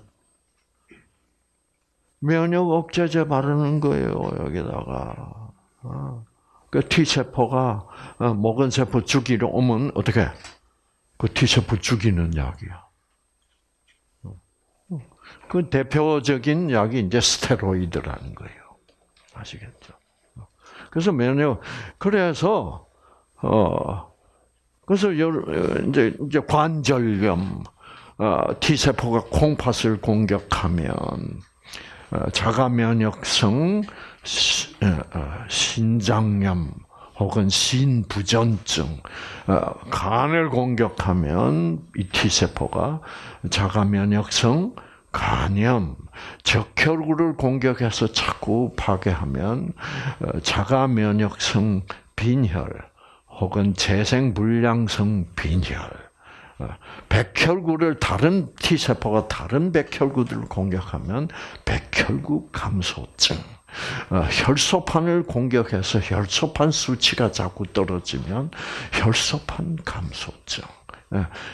면역 억제제 바르는 거예요 여기다가. 그 T 세포가 어, 먹은 세포 죽이러 오면 어떻게? 그 T 세포 죽이는 약이야. 그 대표적인 약이 이제 스테로이드라는 거예요. 아시겠죠? 그래서 면역 그래서 어 그래서 이제 이제 관절염 어, T 세포가 콩팥을 공격하면 어, 자가 면역성 어, 신장염 혹은 신부전증, 간을 공격하면 이 T 세포가 자가 면역성 간염, 적혈구를 공격해서 자꾸 파괴하면 자가 면역성 빈혈 혹은 재생불량성 빈혈, 백혈구를 다른 T 세포가 다른 백혈구들을 공격하면 백혈구 감소증. 혈소판을 공격해서 혈소판 수치가 자꾸 떨어지면 혈소판 감소증.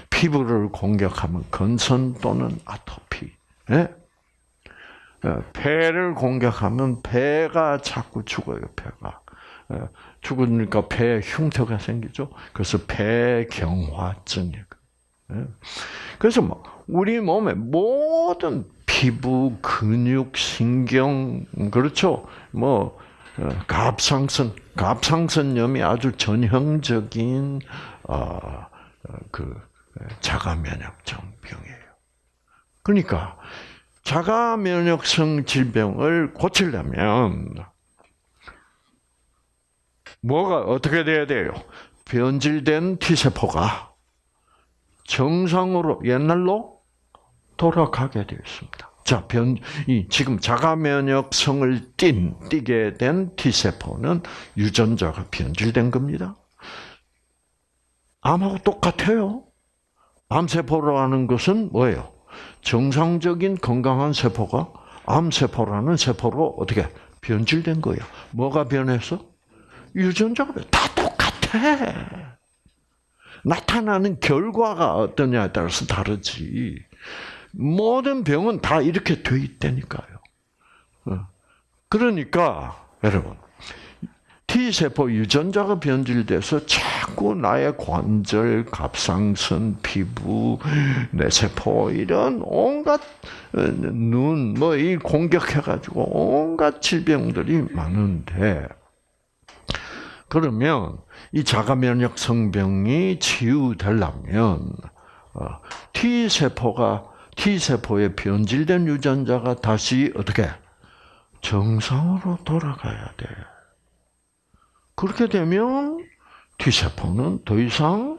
피부를 공격하면 건선 또는 아토피. 폐를 공격하면 폐가 자꾸 죽어요, 폐가. 죽으니까 폐에 흉터가 생기죠. 그래서 폐경화증이에요. 그래서 뭐 우리 몸의 모든 피부, 근육, 신경, 그렇죠. 뭐 갑상선, 갑상선염이 아주 전형적인 그 자가 면역성 병이에요. 그러니까 자가 면역성 질병을 고치려면 뭐가 어떻게 돼야 돼요? 변질된 T 세포가 정상으로 옛날로 돌아가게 되어 있습니다. 자, 변, 이, 지금 자가 면역성을 띈, 띠게 된 T세포는 유전자가 변질된 겁니다. 암하고 똑같아요. 암세포라는 것은 뭐예요? 정상적인 건강한 세포가 암세포라는 세포로 어떻게 변질된 거예요. 뭐가 변해서? 유전자가 다 똑같아. 나타나는 결과가 어떠냐에 따라서 다르지. 모든 병은 다 이렇게 돼 있다니까요. 어. 그러니까 여러분 T세포 유전자가 변질돼서 자꾸 나의 관절, 갑상선, 피부, 뇌세포 이런 온갖 어, 눈뭐 이 공격해가지고 온갖 질병들이 많은데 그러면 이 자가 면역 성병이 치유되려면 어, T 세포가 T 세포의 변질된 유전자가 다시 어떻게 정상으로 돌아가야 돼. 그렇게 되면 T세포는 더 이상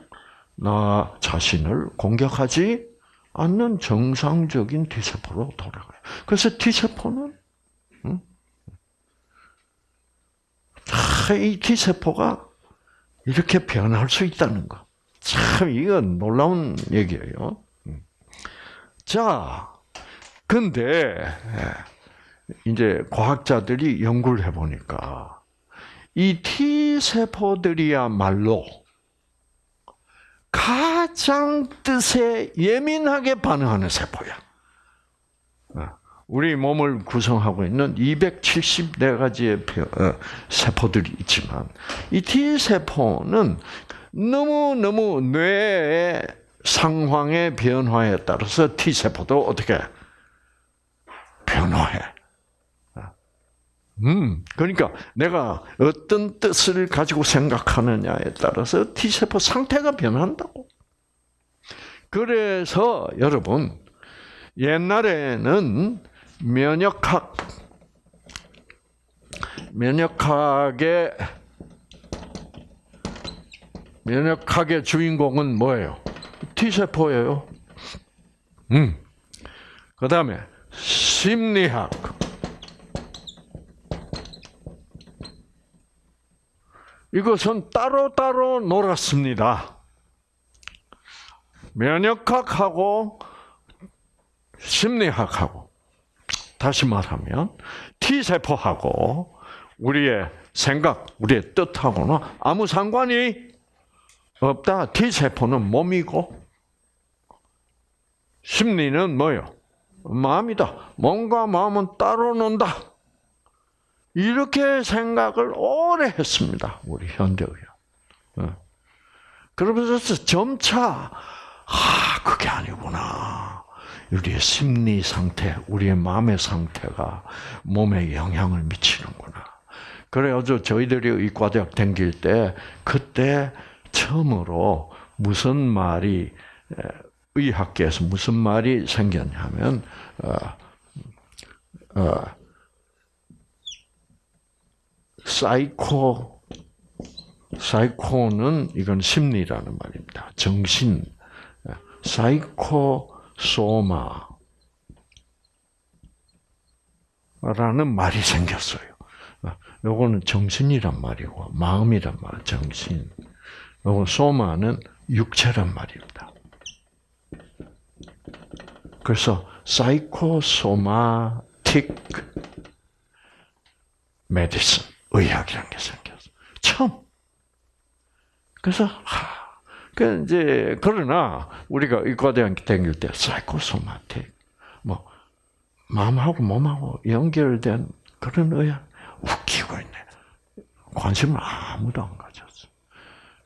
나 자신을 공격하지 않는 정상적인 T세포로 돌아가요. 그래서 T세포는, 이 T세포가 이렇게 변할 수 있다는 거. 참, 이건 놀라운 얘기예요. 음. 자, 근데, 예, 이제 과학자들이 연구를 해보니까, 이 T세포들이야말로 가장 뜻에 예민하게 반응하는 세포야. 어, 우리 몸을 구성하고 있는 274가지의 어, 세포들이 있지만 이 T세포는 너무너무 뇌의 상황의 변화에 따라서 T세포도 어떻게 변화해. 음, 그러니까 내가 어떤 뜻을 가지고 생각하느냐에 따라서 T세포 상태가 변한다고. 그래서 여러분, 옛날에는 면역학, 면역학의, 면역학의 주인공은 뭐예요? T세포예요. 음. 그 다음에 심리학. 이것은 따로따로 놀았습니다. 면역학하고 심리학하고 다시 말하면 T세포하고 우리의 생각, 우리의 뜻하고는 아무 상관이 없다. T세포는 몸이고 심리는 뭐요? 마음이다. 몸과 마음은 따로 논다. 이렇게 생각을 오래 했습니다. 우리 현대의학. 어. 그러면서 점차 아 그게 아니구나. 우리의 심리 상태, 우리의 마음의 상태가 몸에 영향을 미치는구나. 그래가지고 저희들이 의과대학 다닐 때 그때 처음으로 무슨 말이 의학계에서 무슨 말이 생겼냐면 어, 어, 사이코 사이코는 이건 심리라는 말입니다. 정신 psycho soma라는 말이 생겼어요. 요거는 정신이란 말이고 마음이란 말, 정신. 요거 soma는 육체란 말입니다. 그래서 psychosomatic medicine 의학이라는 게 생겼어. 처음. 그래서 하, 그 이제 그러나 우리가 의과대학 다닐 때 psychosomatic 뭐 마음하고 몸하고 연결된 그런 의학 웃기고 있네. 관심을 아무도 안 가졌어.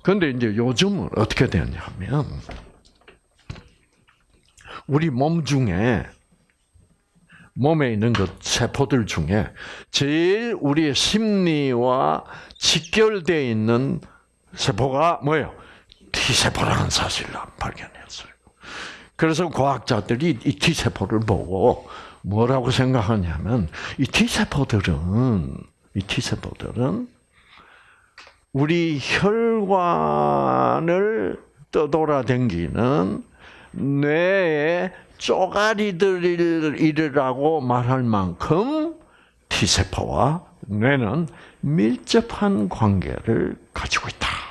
그런데 이제 요즘은 어떻게 되냐면 우리 몸 중에 몸에 있는 그 세포들 중에 제일 우리의 심리와 직결되어 있는 세포가 뭐예요? T세포라는 사실을 발견했어요. 그래서 과학자들이 이 T세포를 보고 뭐라고 생각하냐면 이 T세포들은 이 T세포들은 우리 혈관을 떠돌아댕기는 뇌의 쪼가리들이라고 말할 만큼 T세포와 뇌는 밀접한 관계를 가지고 있다.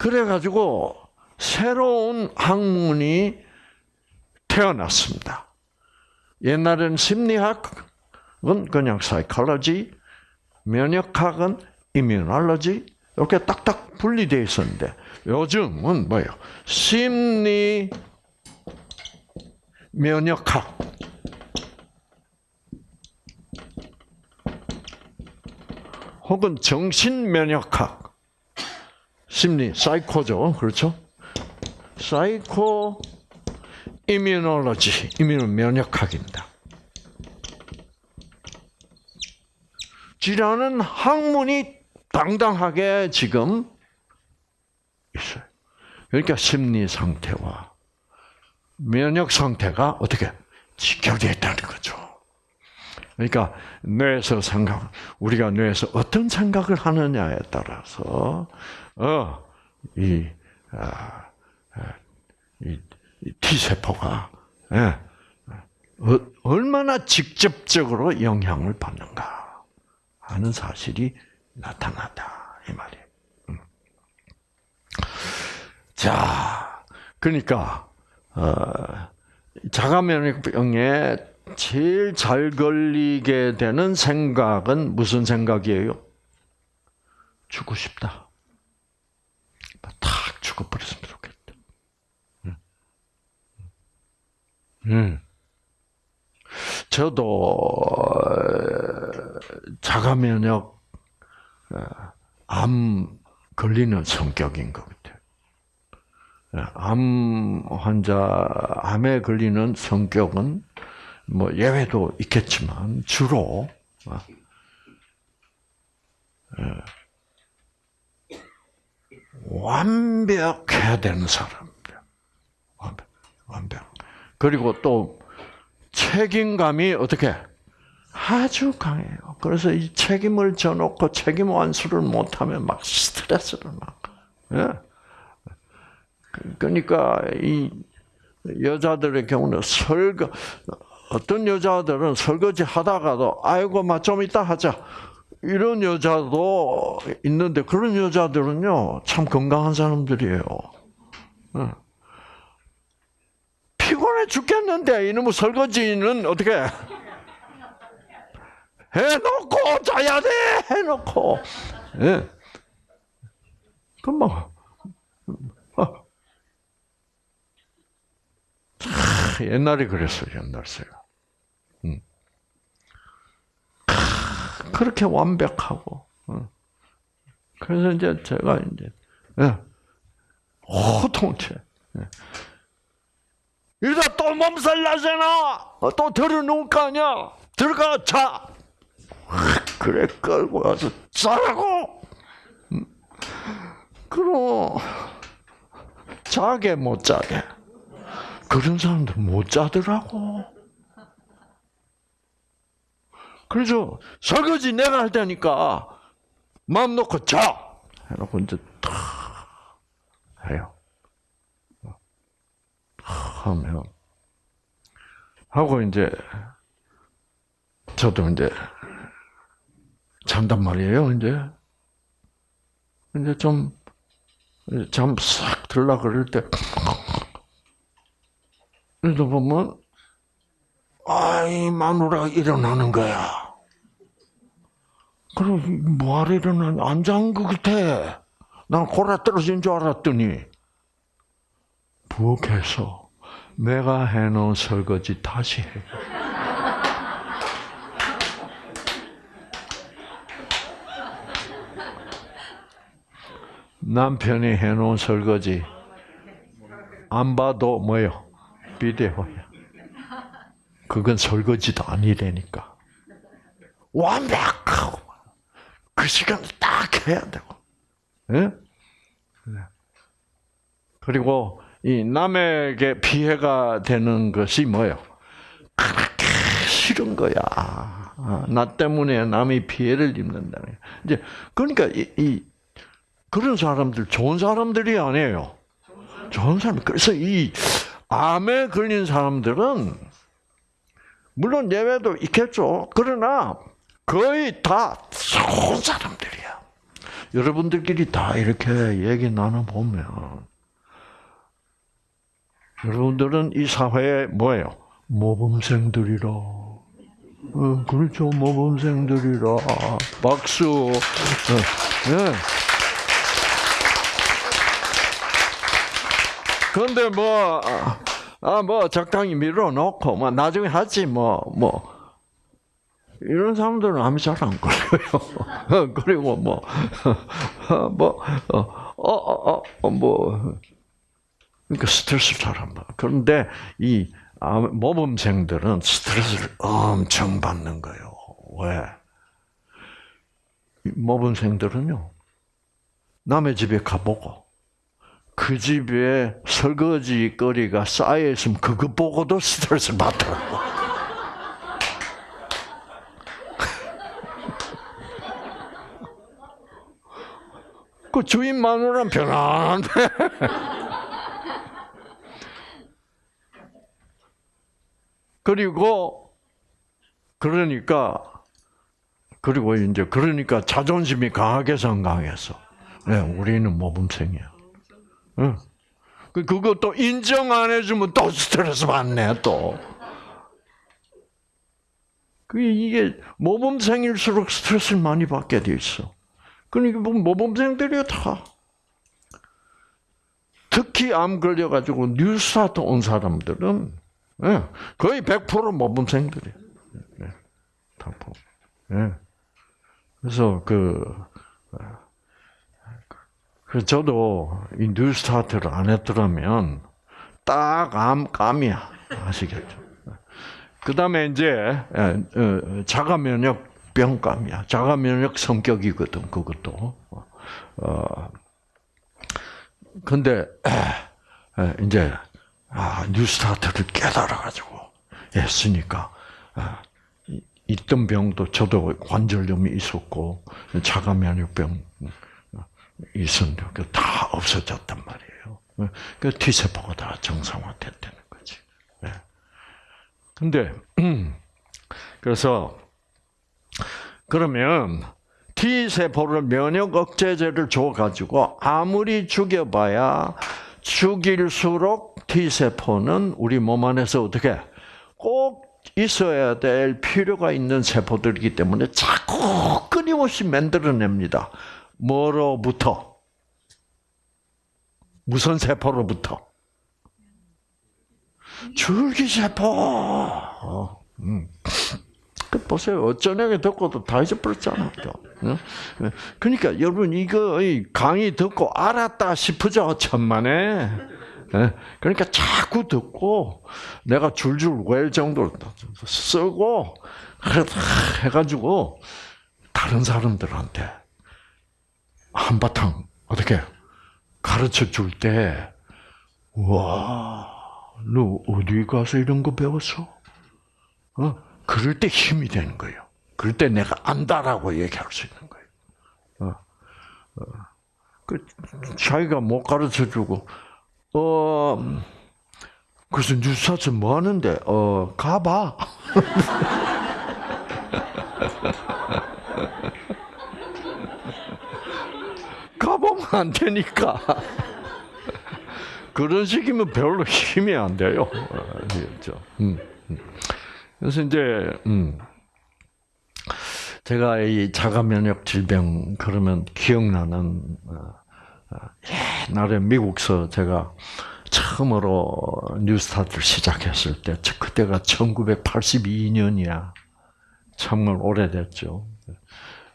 그래가지고 새로운 학문이 태어났습니다. 옛날에는 심리학은 그냥 사이콜로지, 면역학은 이뮤놀로지 이렇게 딱딱 분리되어 있었는데 요즘은 뭐예요? 심리 면역학. 혹은 정신 면역학. 심리 사이코죠. 그렇죠? psychoimmunology, immu 면역학입니다. 질환은 학문이 당당하게 지금 있어요. 그러니까 심리 상태와 면역 상태가 어떻게 직결되어 있다는 거죠. 그러니까 뇌에서 생각, 우리가 뇌에서 어떤 생각을 하느냐에 따라서 어이 아, 아, 이, 이 T 세포가 예, 어, 얼마나 직접적으로 영향을 받는가 하는 사실이 나타났다 이 말이에요. 음. 자, 그러니까 어, 자가면역병에 제일 잘 걸리게 되는 생각은 무슨 생각이에요? 죽고 싶다. 탁 죽어버렸으면 좋겠다. 음. 음. 저도 자가 면역 암 걸리는 성격인 것 같아요. 암 환자, 암에 걸리는 성격은 뭐 예외도 있겠지만 주로 어, 완벽해야 되는 사람입니다. 완벽, 완벽. 그리고 또 책임감이 어떻게 아주 강해요. 그래서 이 책임을 져놓고 책임 완수를 못하면 막 스트레스를 막. 예. 그러니까 이 여자들의 경우는 설거 어떤 여자들은 설거지 하다가도 아이고 막 좀 이따 하자 이런 여자도 있는데 그런 여자들은요 참 건강한 사람들이에요. 피곤해 죽겠는데 이놈의 설거지는 어떻게 해놓고 자야 돼 해놓고 예. 금방 아. 옛날에 그랬어요 옛날 제가 그렇게 완벽하고 그래서 이제 제가 이제 예. 호통체 예. 이러다 또 몸살 나잖아. 또 들어놓을 거 아니야. 들어가 자. 그래 끌고 와서 자라고. 그럼 자게 못 자게. 그런 사람들 못 자더라고. 그래서 설거지 내가 할 테니까 마음 놓고 자. 해놓고 이제 탁 해요. 하면 하고 이제 저도 이제 잔단 말이에요. 이제 이제 좀 잠 싹 들라 그럴 때 이러다 보면 아이 마누라 일어나는 거야. 그럼 뭐하러 일어나냐? 안 잔 것 같아. 난 고라 떨어진 줄 알았더니 부엌에서 내가 해놓은 설거지 다시 해. 남편이 해놓은 설거지 안 봐도 뭐요? 비데오야. 그건 설거지도 아니라니까. 완벽하고 그 시간 딱 해야 되고. 예? 그리고 이 남에게 피해가 되는 것이 뭐요? 그렇게 싫은 거야. 아, 나 때문에 남이 피해를 입는다는. 이제 그러니까 이, 이 그런 사람들 좋은 사람들이 아니에요. 좋은 사람. 그래서 이 암에 걸린 사람들은 물론 예외도 있겠죠. 그러나 거의 다 좋은 사람들이야. 여러분들끼리 다 이렇게 얘기 나눠 보면 여러분들은 이 사회에 뭐예요? 모범생들이라. 어, 그렇죠, 모범생들이라. 박수. 어, 네. 그런데 뭐, 아, 뭐, 적당히 밀어놓고, 뭐, 나중에 하지, 뭐, 뭐. 이런 사람들은 암이 잘안 걸려요. 그리고 뭐, 뭐, 어, 어, 어, 어, 뭐, 그러니까 스트레스 잘안 받아. 그런데 이 모범생들은 스트레스를 엄청 받는 거예요. 왜? 모범생들은요, 남의 집에 가보고, 그 집에 설거지 거리가 쌓여 있으면 그거 보고도 스트레스 받더라고. 그 주인 마누라는 편안한데. 그리고 그러니까 그리고 이제 그러니까 자존심이 강하게 성강해서 네, 우리는 모범생이야. 응. 그것도 인정 안 해주면 또 스트레스 받네 또. 그 이게 모범생일수록 스트레스를 많이 받게 돼 있어. 그러니까 뭐 모범생들이 다 특히 암 걸려가지고 뉴스타트 온 사람들은 예, 거의 100% 모범생들이에요. 예, 예. 그래서 그, 그 저도 이 뉴스타트를 안 했더라면 딱 암 감이야 아시겠죠? 그 다음에 이제 어, 자가 면역 병감이야. 자가 면역 성격이거든 그것도. 어, 근데 이제 아, 뉴스타트를 깨달아가지고 했으니까 아, 있던 병도 저도 관절염이 있었고 자가 면역병 있었는데 다 없어졌단 말이에요. 그 T 세포가 다 정상화됐다는 거지. 네. 근데 그래서 그러면 T 세포를 면역 억제제를 줘 가지고 아무리 죽여봐야 죽일수록 T 세포는 우리 몸 안에서 어떻게 꼭 있어야 될 필요가 있는 세포들이기 때문에 자꾸 끊임없이 만들어냅니다. 뭐로부터? 무슨 세포로부터? 줄기세포. 어, 음. 그 보세요. 어쩌냐게 듣고도 다 잊어버렸잖아요. 그러니까 여러분 이거 강의 듣고 알았다 싶으죠. 천만에. 예? 그러니까 자꾸 듣고 내가 줄줄 외울 정도로 쓰고 해가지고 다른 사람들한테 한바탕 어떻게 가르쳐 줄 때, 와, 너 어디 가서 이런 거 배웠어? 어? 그럴 때 힘이 되는 거예요. 그럴 때 내가 안다라고 얘기할 수 있는 거예요. 어, 어. 그 자기가 못 가르쳐 주고, 어, 그래서 뉴스타트 뭐 하는데, 어, 가봐. 가보면 안 되니까. 그런 식이면 별로 힘이 안 돼요. 그렇죠. 음, 음. 그래서 이제 음, 제가 이 자가 면역 질병 그러면 기억나는 어, 어, 옛날에 미국서 제가 처음으로 뉴스타트를 시작했을 때 그때가 1982년이야. 정말 오래됐죠.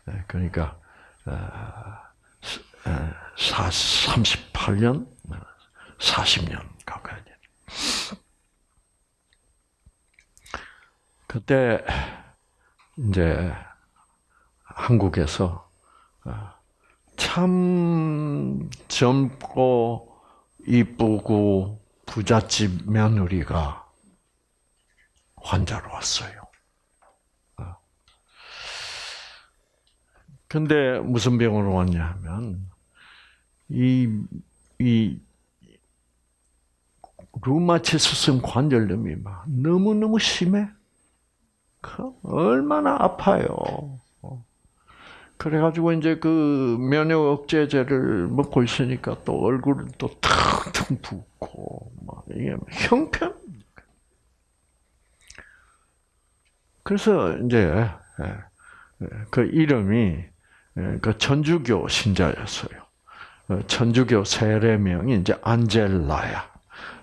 네, 그러니까 38년, 40년 가까이 돼. 그때 이제 한국에서 어, 참 젊고 이쁘고 부잣집 며느리가 환자로 왔어요. 어. 근데 무슨 병으로 왔냐 하면 이, 이, 루마티스성 관절염이 막 너무너무 심해. 그 얼마나 아파요. 어. 그래가지고 이제 그 면역 억제제를 먹고 있으니까 또 얼굴은 또 텅텅 붓고, 막 이게 형편. 그래서 이제 예, 그 이름이 예, 그 천주교 신자였어요. 어, 천주교 세례명이 이제 안젤라야.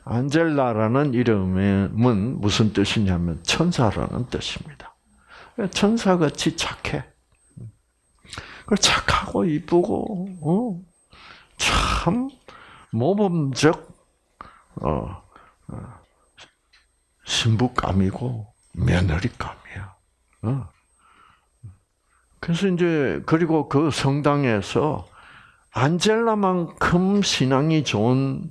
안젤라라는 이름은 무슨 뜻이냐면 천사라는 뜻입니다. 천사같이 착해. 그 착하고 이쁘고 어, 참 모범적 어, 어, 신부감이고 며느리감이야. 어. 그래서 이제 그리고 그 성당에서 안젤라만큼 신앙이 좋은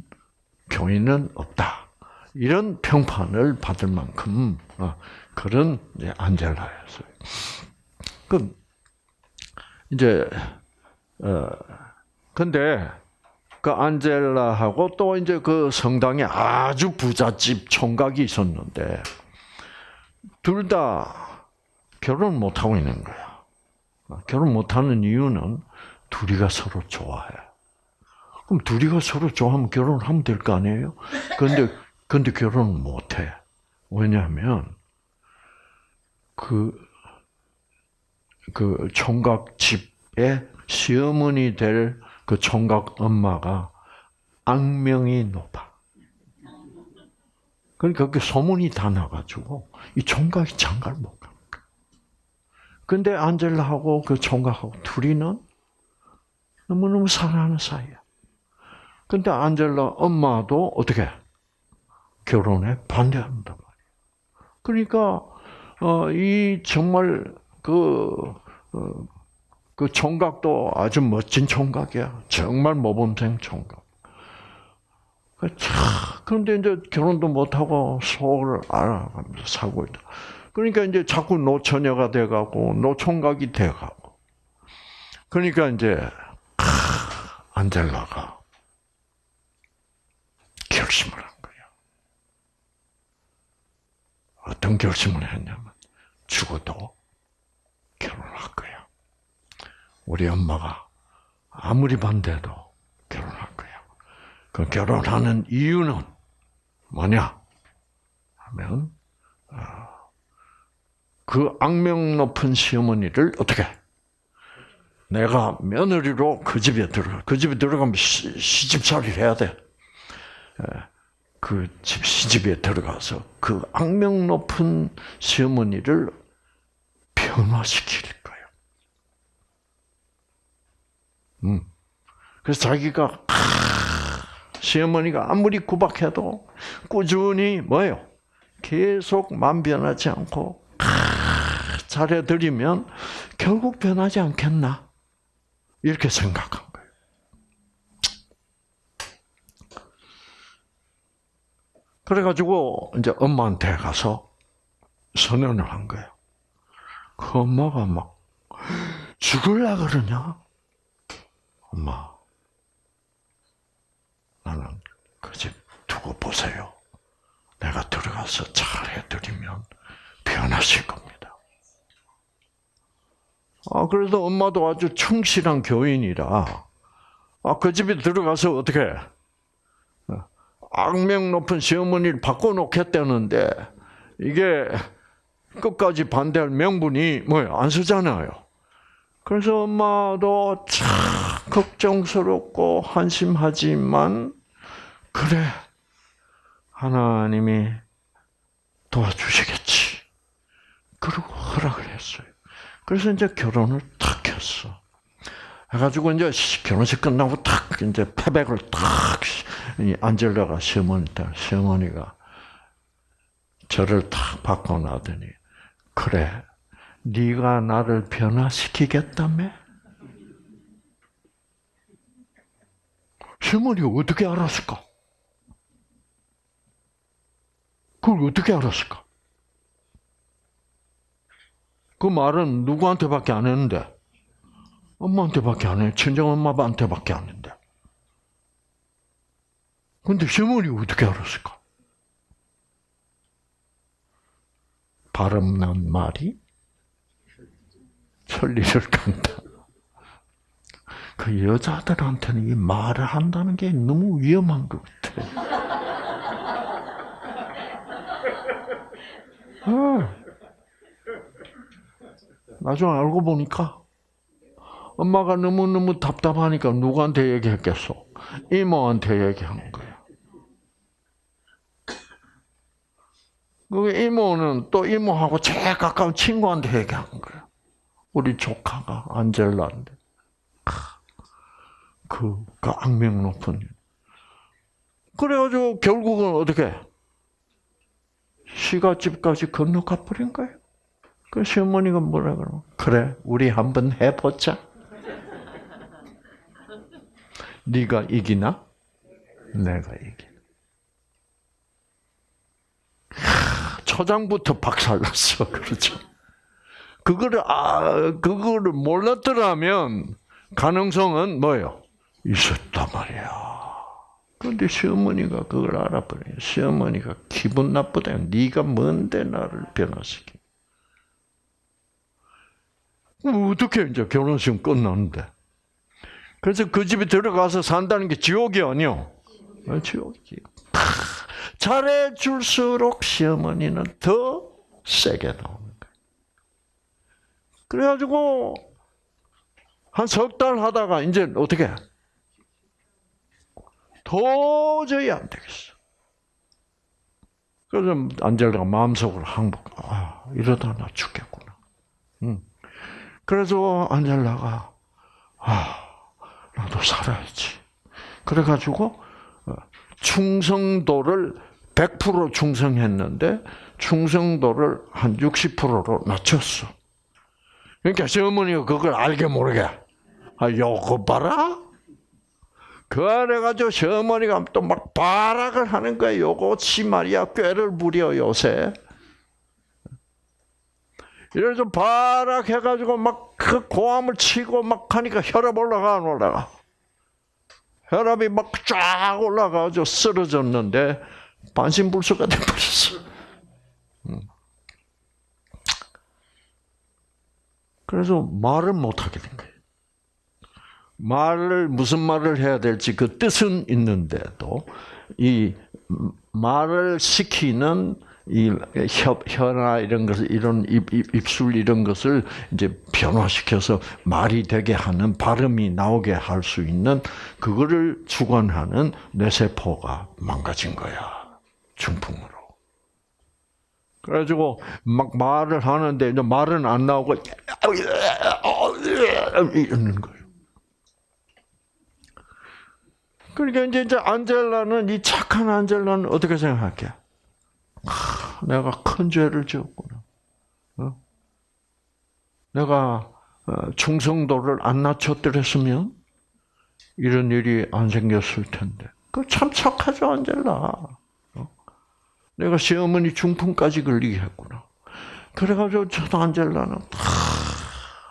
교인은 없다. 이런 평판을 받을 만큼 어, 그런 안젤라였어요. 그 이제 어 근데 그 안젤라하고 또 이제 그 성당에 아주 부잣집 총각이 있었는데 둘 다 결혼 못 하고 있는 거야. 결혼 못 하는 이유는 둘이가 서로 좋아해. 그럼 둘이가 서로 좋아하면 결혼하면 될 거 아니에요? 근데 근데 결혼을 못 해. 왜냐하면 그, 그 총각 집에 시어머니 될 그 총각 엄마가 악명이 높아. 그러니까 그 소문이 다 나가지고 이 총각이 장가를 못 가. 근데 안젤라하고 그 총각하고 둘이는 너무너무 사랑하는 사이야. 근데 안젤라 엄마도 어떻게 결혼에 반대한단 말이야. 그러니까 어, 이 정말 그, 어, 그 총각도 아주 멋진 총각이야. 정말 모범생 총각. 그 그런데 이제 결혼도 못하고 속을 알아가면서 살고 있다. 그러니까 이제 자꾸 노처녀가 돼가고 노총각이 돼가고. 그러니까 이제 안젤라가 결심을 한 거예요. 어떤 결심을 했냐면 죽어도 결혼할 거야. 우리 엄마가 아무리 반대도 결혼할 거야. 그 결혼하는 이유는 뭐냐? 하면 어, 그 악명 높은 시어머니를 어떻게? 내가 며느리로 그 집에 들어가. 그 집에 들어가면 시, 시집살이를 해야 돼. 그 집 시집에 들어가서 그 악명 높은 시어머니를 변화시킬 거예요. 음. 그래서 자기가 시어머니가 아무리 구박해도 꾸준히 뭐요? 계속 맘 변하지 않고 잘해드리면 결국 변하지 않겠나? 이렇게 생각한 거예요. 그래가지고 이제 엄마한테 가서 선언을 한 거예요. 그 엄마가 막 죽을라 그러냐? 엄마, 나는 그 집 두고 보세요. 내가 들어가서 잘 해드리면 변하실 겁니다. 아, 그래도 엄마도 아주 충실한 교인이라, 아, 그 집에 들어가서 어떻게, 악명 높은 시어머니를 바꿔놓겠다는데, 이게 끝까지 반대할 명분이 뭐예요? 안 쓰잖아요. 그래서 엄마도 참 걱정스럽고 한심하지만, 그래, 하나님이 도와주시겠지. 그리고 허락을 했어요. 그래서 이제 결혼을 탁 했어. 해가지고 이제 결혼식 끝나고 탁 이제 패백을 탁 안젤라가 시어머니 딸 시어머니가 저를 탁 바꿔 놔더니 그래 네가 나를 변화시키겠다며? 시어머니가 어떻게 알았을까? 그걸 어떻게 알았을까? 그 말은 누구한테밖에 안 했는데 엄마한테밖에 안 해. 친정 엄마한테밖에 안 했는데. 근데 시어머니가 어떻게 알았을까? 바람난 말이 천리를 간다. 그 여자들한테는 이 말을 한다는 게 너무 위험한 것 같아. 어. 나중에 알고 보니까 엄마가 너무너무 답답하니까 누구한테 얘기했겠어? 이모한테 얘기한 거야. 그 이모는 또 이모하고 제일 가까운 친구한테 얘기한 거야. 우리 조카가 안젤라인데. 그, 그 악명 높은. 그래가지고 결국은 어떻게? 시가집까지 건너가 버린 거예요. 그 시어머니가 뭐라 그러 그래, 우리 한번 해보자. 네가 이기나? 내가 이기. 초장부터 박살났어, 그렇죠? 그거를 아, 그거를 몰랐더라면 가능성은 뭐예요? 있었단 말이야. 그런데 시어머니가 그걸 알아버려. 시어머니가 기분 나쁘다. 네가 뭔데 나를 변화시키? 어떻게 이제 결혼식 끝났는데? 그래서 그 집에 들어가서 산다는 게 지옥이 아니요. 지옥이지. 잘해줄수록 시어머니는 더 세게 나오는. 그래가지고 한 석 달 하다가 이제 어떻게 도저히 안 되겠어. 그래서 안젤라가 마음속으로 항복. 아 이러다 나 죽겠구나. 응. 그래서 안젤라가 아 나도 살아야지. 그래가지고 어, 충성도를 100% 충성했는데 충성도를 한 60%로 낮췄어. 그러니까 시어머니가 그걸 알게 모르게 아 요거 봐라. 그래가지고 시어머니가 또 막 발악을 하는 거야. 요것이 말이야 꾀를 부려 요새. 이를 좀 바락 해가지고 막 그 고함을 치고 막 하니까 혈압 올라가 안 올라가? 혈압이 막 쫙 올라가서 쓰러졌는데 반신불수가 돼버렸어. 음. 그래서 말을 못하게 된 거예요. 말을 무슨 말을 해야 될지 그 뜻은 있는데도 이 말을 시키는 이 혀, 혀나 이런 것을 이런 입, 입, 입술 이런 것을 이제 변화시켜서 말이 되게 하는 발음이 나오게 할 수 있는 그거를 주관하는 뇌세포가 망가진 거야 중풍으로. 그래가지고 막 말을 하는데 이제 말은 안 나오고 이러는 거예요. 그러니까 이제 이제 안젤라는 이 착한 안젤라는 어떻게 생각할게? 아, 내가 큰 죄를 지었구나. 어? 내가 어, 충성도를 안 낮췄더랬으면 이런 일이 안 생겼을 텐데. 그 참 착하죠 안젤라. 어? 내가 시어머니 중풍까지 걸리게 했구나. 그래가지고 저 안젤라는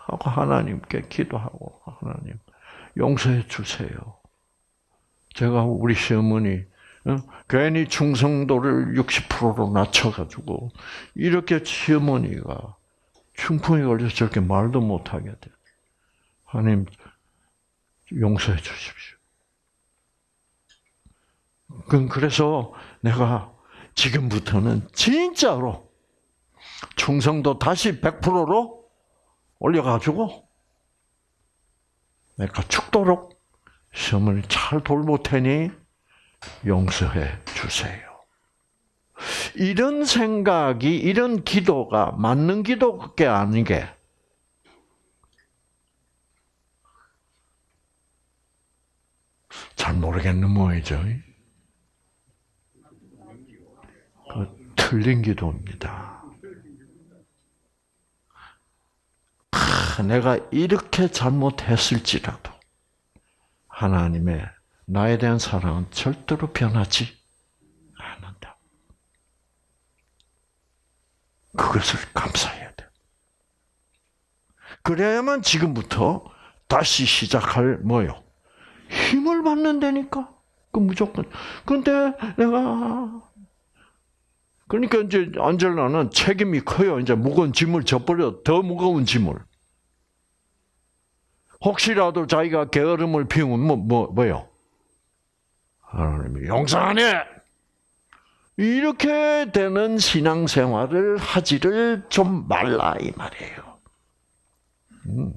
하고 하나님께 기도하고 하나님 용서해 주세요. 제가 우리 시어머니 어? 괜히 충성도를 60%로 낮춰가지고 이렇게 시어머니가 충풍에 걸려서 저렇게 말도 못하게 돼. 하나님 용서해 주십시오. 그래서 내가 지금부터는 진짜로 충성도 다시 100%로 올려가지고 내가 죽도록 시어머니 잘 돌볼 테니 용서해 주세요. 이런 생각이, 이런 기도가 맞는 기도게 아닌 게, 잘 모르겠는 모이죠. 그 틀린 기도입니다. 아, 내가 이렇게 잘못했을지라도, 하나님의 나에 대한 사랑은 절대로 변하지 않는다. 그것을 감사해야 돼. 그래야만 지금부터 다시 시작할 뭐요? 힘을 받는다니까. 그 무조건. 근데 내가 그러니까 이제 안젤라는 책임이 커요. 이제 무거운 짐을 져버려 더 무거운 짐을. 혹시라도 자기가 게으름을 피우면 뭐, 뭐, 뭐요? 하나님이 용서하네! 이렇게 되는 신앙생활을 하지를 좀 말라, 이 말이에요. 음.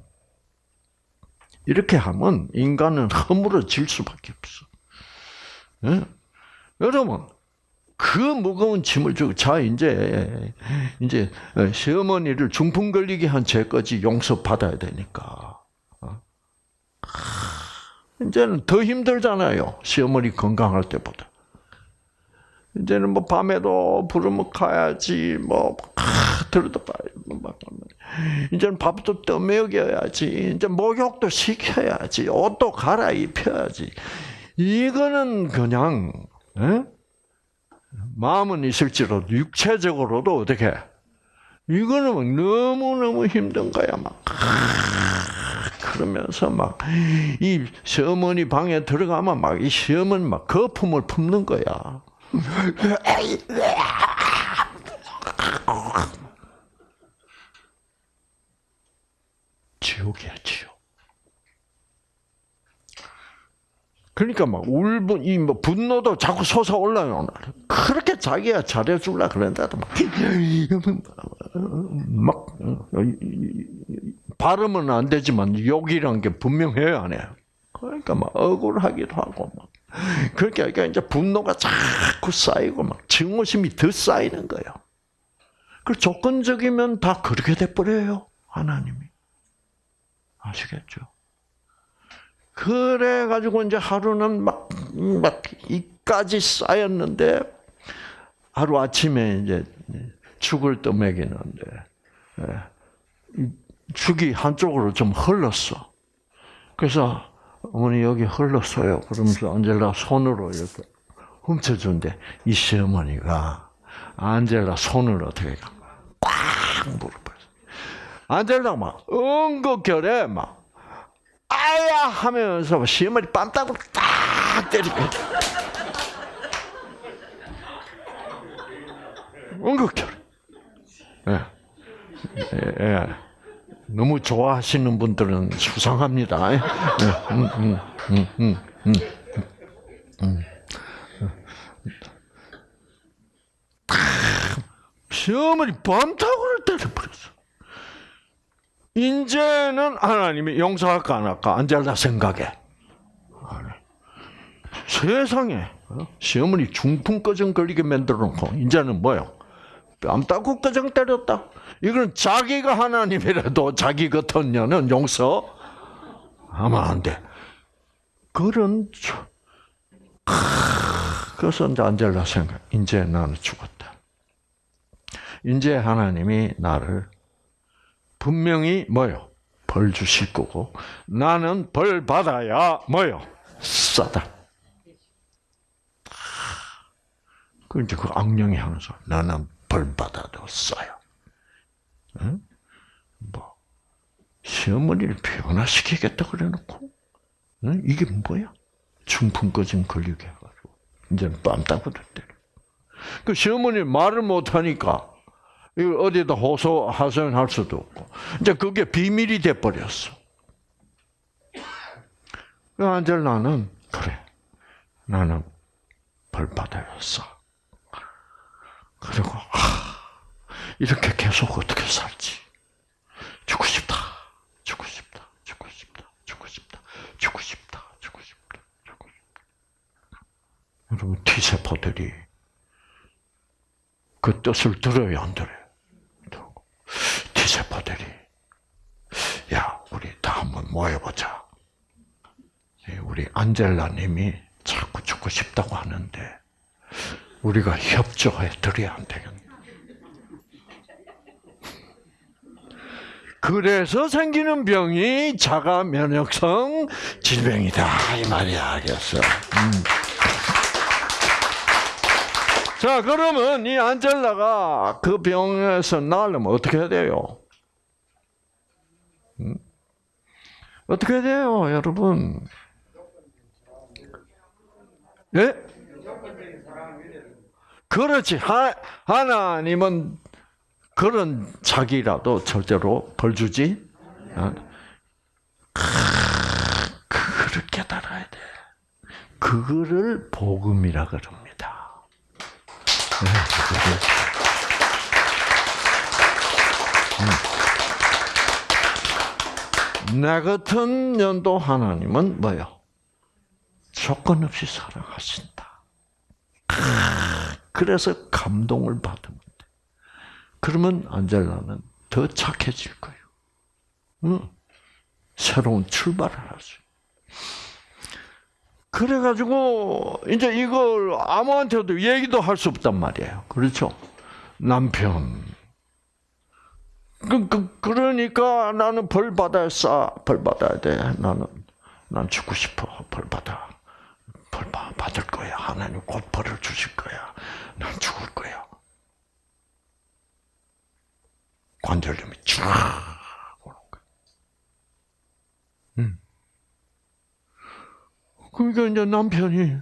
이렇게 하면 인간은 허물어질 수밖에 없어. 네? 여러분, 그 무거운 짐을 주고, 자, 이제, 이제, 시어머니를 중풍 걸리게 한 죄까지 용서 받아야 되니까. 이제는 더 힘들잖아요. 시어머니 건강할 때보다. 이제는 뭐 밤에도 부르면 가야지, 뭐, 아, 들어도 봐야 막, 이제는 밥도 떠먹여야지, 이제 목욕도 시켜야지, 옷도 갈아입혀야지. 이거는 그냥, 에? 마음은 있을지라도 육체적으로도 어떻게, 이거는 너무너무 힘든 거야, 막. 그러면서 막 이 시어머니 방에 들어가면 막 이 시어머니 막 거품을 품는 거야. 지옥이야 지옥. 그러니까 막 울분 이 뭐 분노도 자꾸 솟아 올라요. 그렇게 자기가 잘해줄라 그랬는데도 막, 막 발음은 안 되지만 욕이란 게 분명해요, 안 해요? 그러니까 막 억울하기도 하고 막. 그러니까 이제 분노가 자꾸 쌓이고 막 증오심이 더 쌓이는 거예요. 그 조건적이면 다 그렇게 돼 버려요, 하나님이. 아시겠죠? 그래 가지고 이제 하루는 막, 막, 이까지 쌓였는데, 하루 아침에 이제 죽을 떠먹이는데, 예, 죽이 한쪽으로 좀 흘렀어. 그래서 어머니 여기 흘렀어요. 그러면서 안젤라 손으로 이렇게 훔쳐준대. 이 시어머니가 안젤라 손을 어떻게 꽉 물어버렸어. 안젤라 막 응급결에 막 아야 하면서 시어머니 뺨따구로 딱 때리고 응급결. 예. 예. 너무 좋아하시는 분들은 수상합니다. 예. 음, 음, 음. 시어머니 밤타고를 때려버렸어. 이제는 하나님이 용서할까 안 할까 안젤라 생각에 세상에 어? 시어머니 중풍 꺼정 걸리게 만들어 놓고 이제는 뭐요? 뺨 따고 꺼정 때렸다. 이건 자기가 하나님이라도 자기 같은 년은 용서 하면 안 돼. 그런 그래서 이제 안젤라 생각. 이제 나는 죽었다. 이제 하나님이 나를 분명히 뭐요? 벌 주실 거고 나는 벌 받아야 뭐요? 싸다. 그 이제 그 악령이 소리. 나는 벌 받아도 싸요. 응? 뭐 시어머니를 변화시키겠다 그래놓고 응? 이게 뭐야? 중풍 꺼짐 걸리게 해가지고 이제는 뺨 따고 때려. 그 시어머니 말을 못하니까 이걸 어디다 호소 하소연할 수도 없고 이제 그게 비밀이 돼 버렸어. 그 안젤라는 그래 나는 벌 받아였어. 그리고 아, 이렇게 계속 어떻게 살지? 죽고 싶다, 죽고 싶다, 죽고 싶다, 죽고 싶다, 죽고 싶다, 죽고 싶다, 죽고 싶다. 여러분 T세포들이 그 뜻을 들어요, 안 들어요? T세포들이 야, 우리 다 한번 모여보자. 우리 안젤라님이 자꾸 죽고 싶다고 하는데 우리가 협조해 드려야 안 되겠네. 그래서 생기는 병이 자가 면역성 질병이다 이 말이야, 알겠어? 음. 자, 그러면 이 안젤라가 그 병에서 나으려면 어떻게 해야 돼요? 음? 어떻게 해야 돼요, 여러분? 예? 그렇지. 하, 하나님은 그런 자기라도 절대로 벌 주지. 그거를 깨달아야 돼. 그거를 복음이라 그럽니다. 나 같은 년도 하나님은 뭐요? 조건 없이 사랑하신다. 그래서 감동을 돼. 그러면 안젤라는 더 착해질 거예요. 응. 새로운 출발을 할 수. 그래가지고 이제 이걸 아무한테도 얘기도 할 수 없단 말이에요. 그렇죠? 남편. 그, 그, 그러니까 나는 벌 받아야 싸. 벌 받아야 돼. 나는, 난 죽고 싶어. 벌 받아. 벌 받을 거야. 하나님 곧 벌을 주실 거야. 난 죽을 거야. 관절염이 쫙 오는 거야. 음. 그러니까 이제 남편이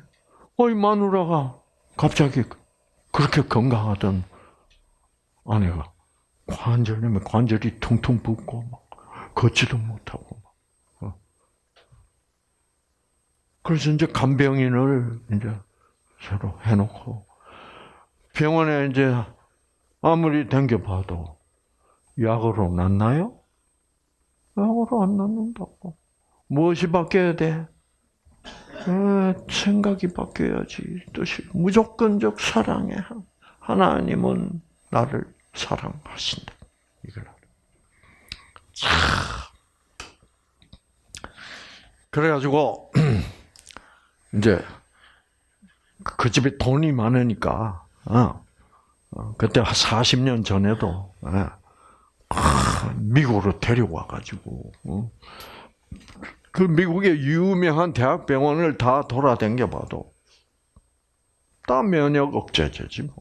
어이 마누라가 갑자기 그렇게 건강하던 아내가 관절염에 관절이 퉁퉁 붓고 막 걷지도 못하고 막. 어. 그래서 이제 간병인을 이제 새로 해놓고 병원에 이제 아무리 댕겨봐도 약으로 낫나요? 약으로 안 낫는다고. 무엇이 바뀌어야 돼? 에, 생각이 바뀌어야지. 뜻이 무조건적 사랑에 하나님은 나를 사랑하신다. 이걸 참. 그래가지고 이제 그 집에 돈이 많으니까 어, 어 그때 한 40년 전에도 예, 미국으로 데려와 가지고 어, 그 미국의 유명한 대학병원을 다 돌아댕겨 봐도 다 면역 억제제지 뭐.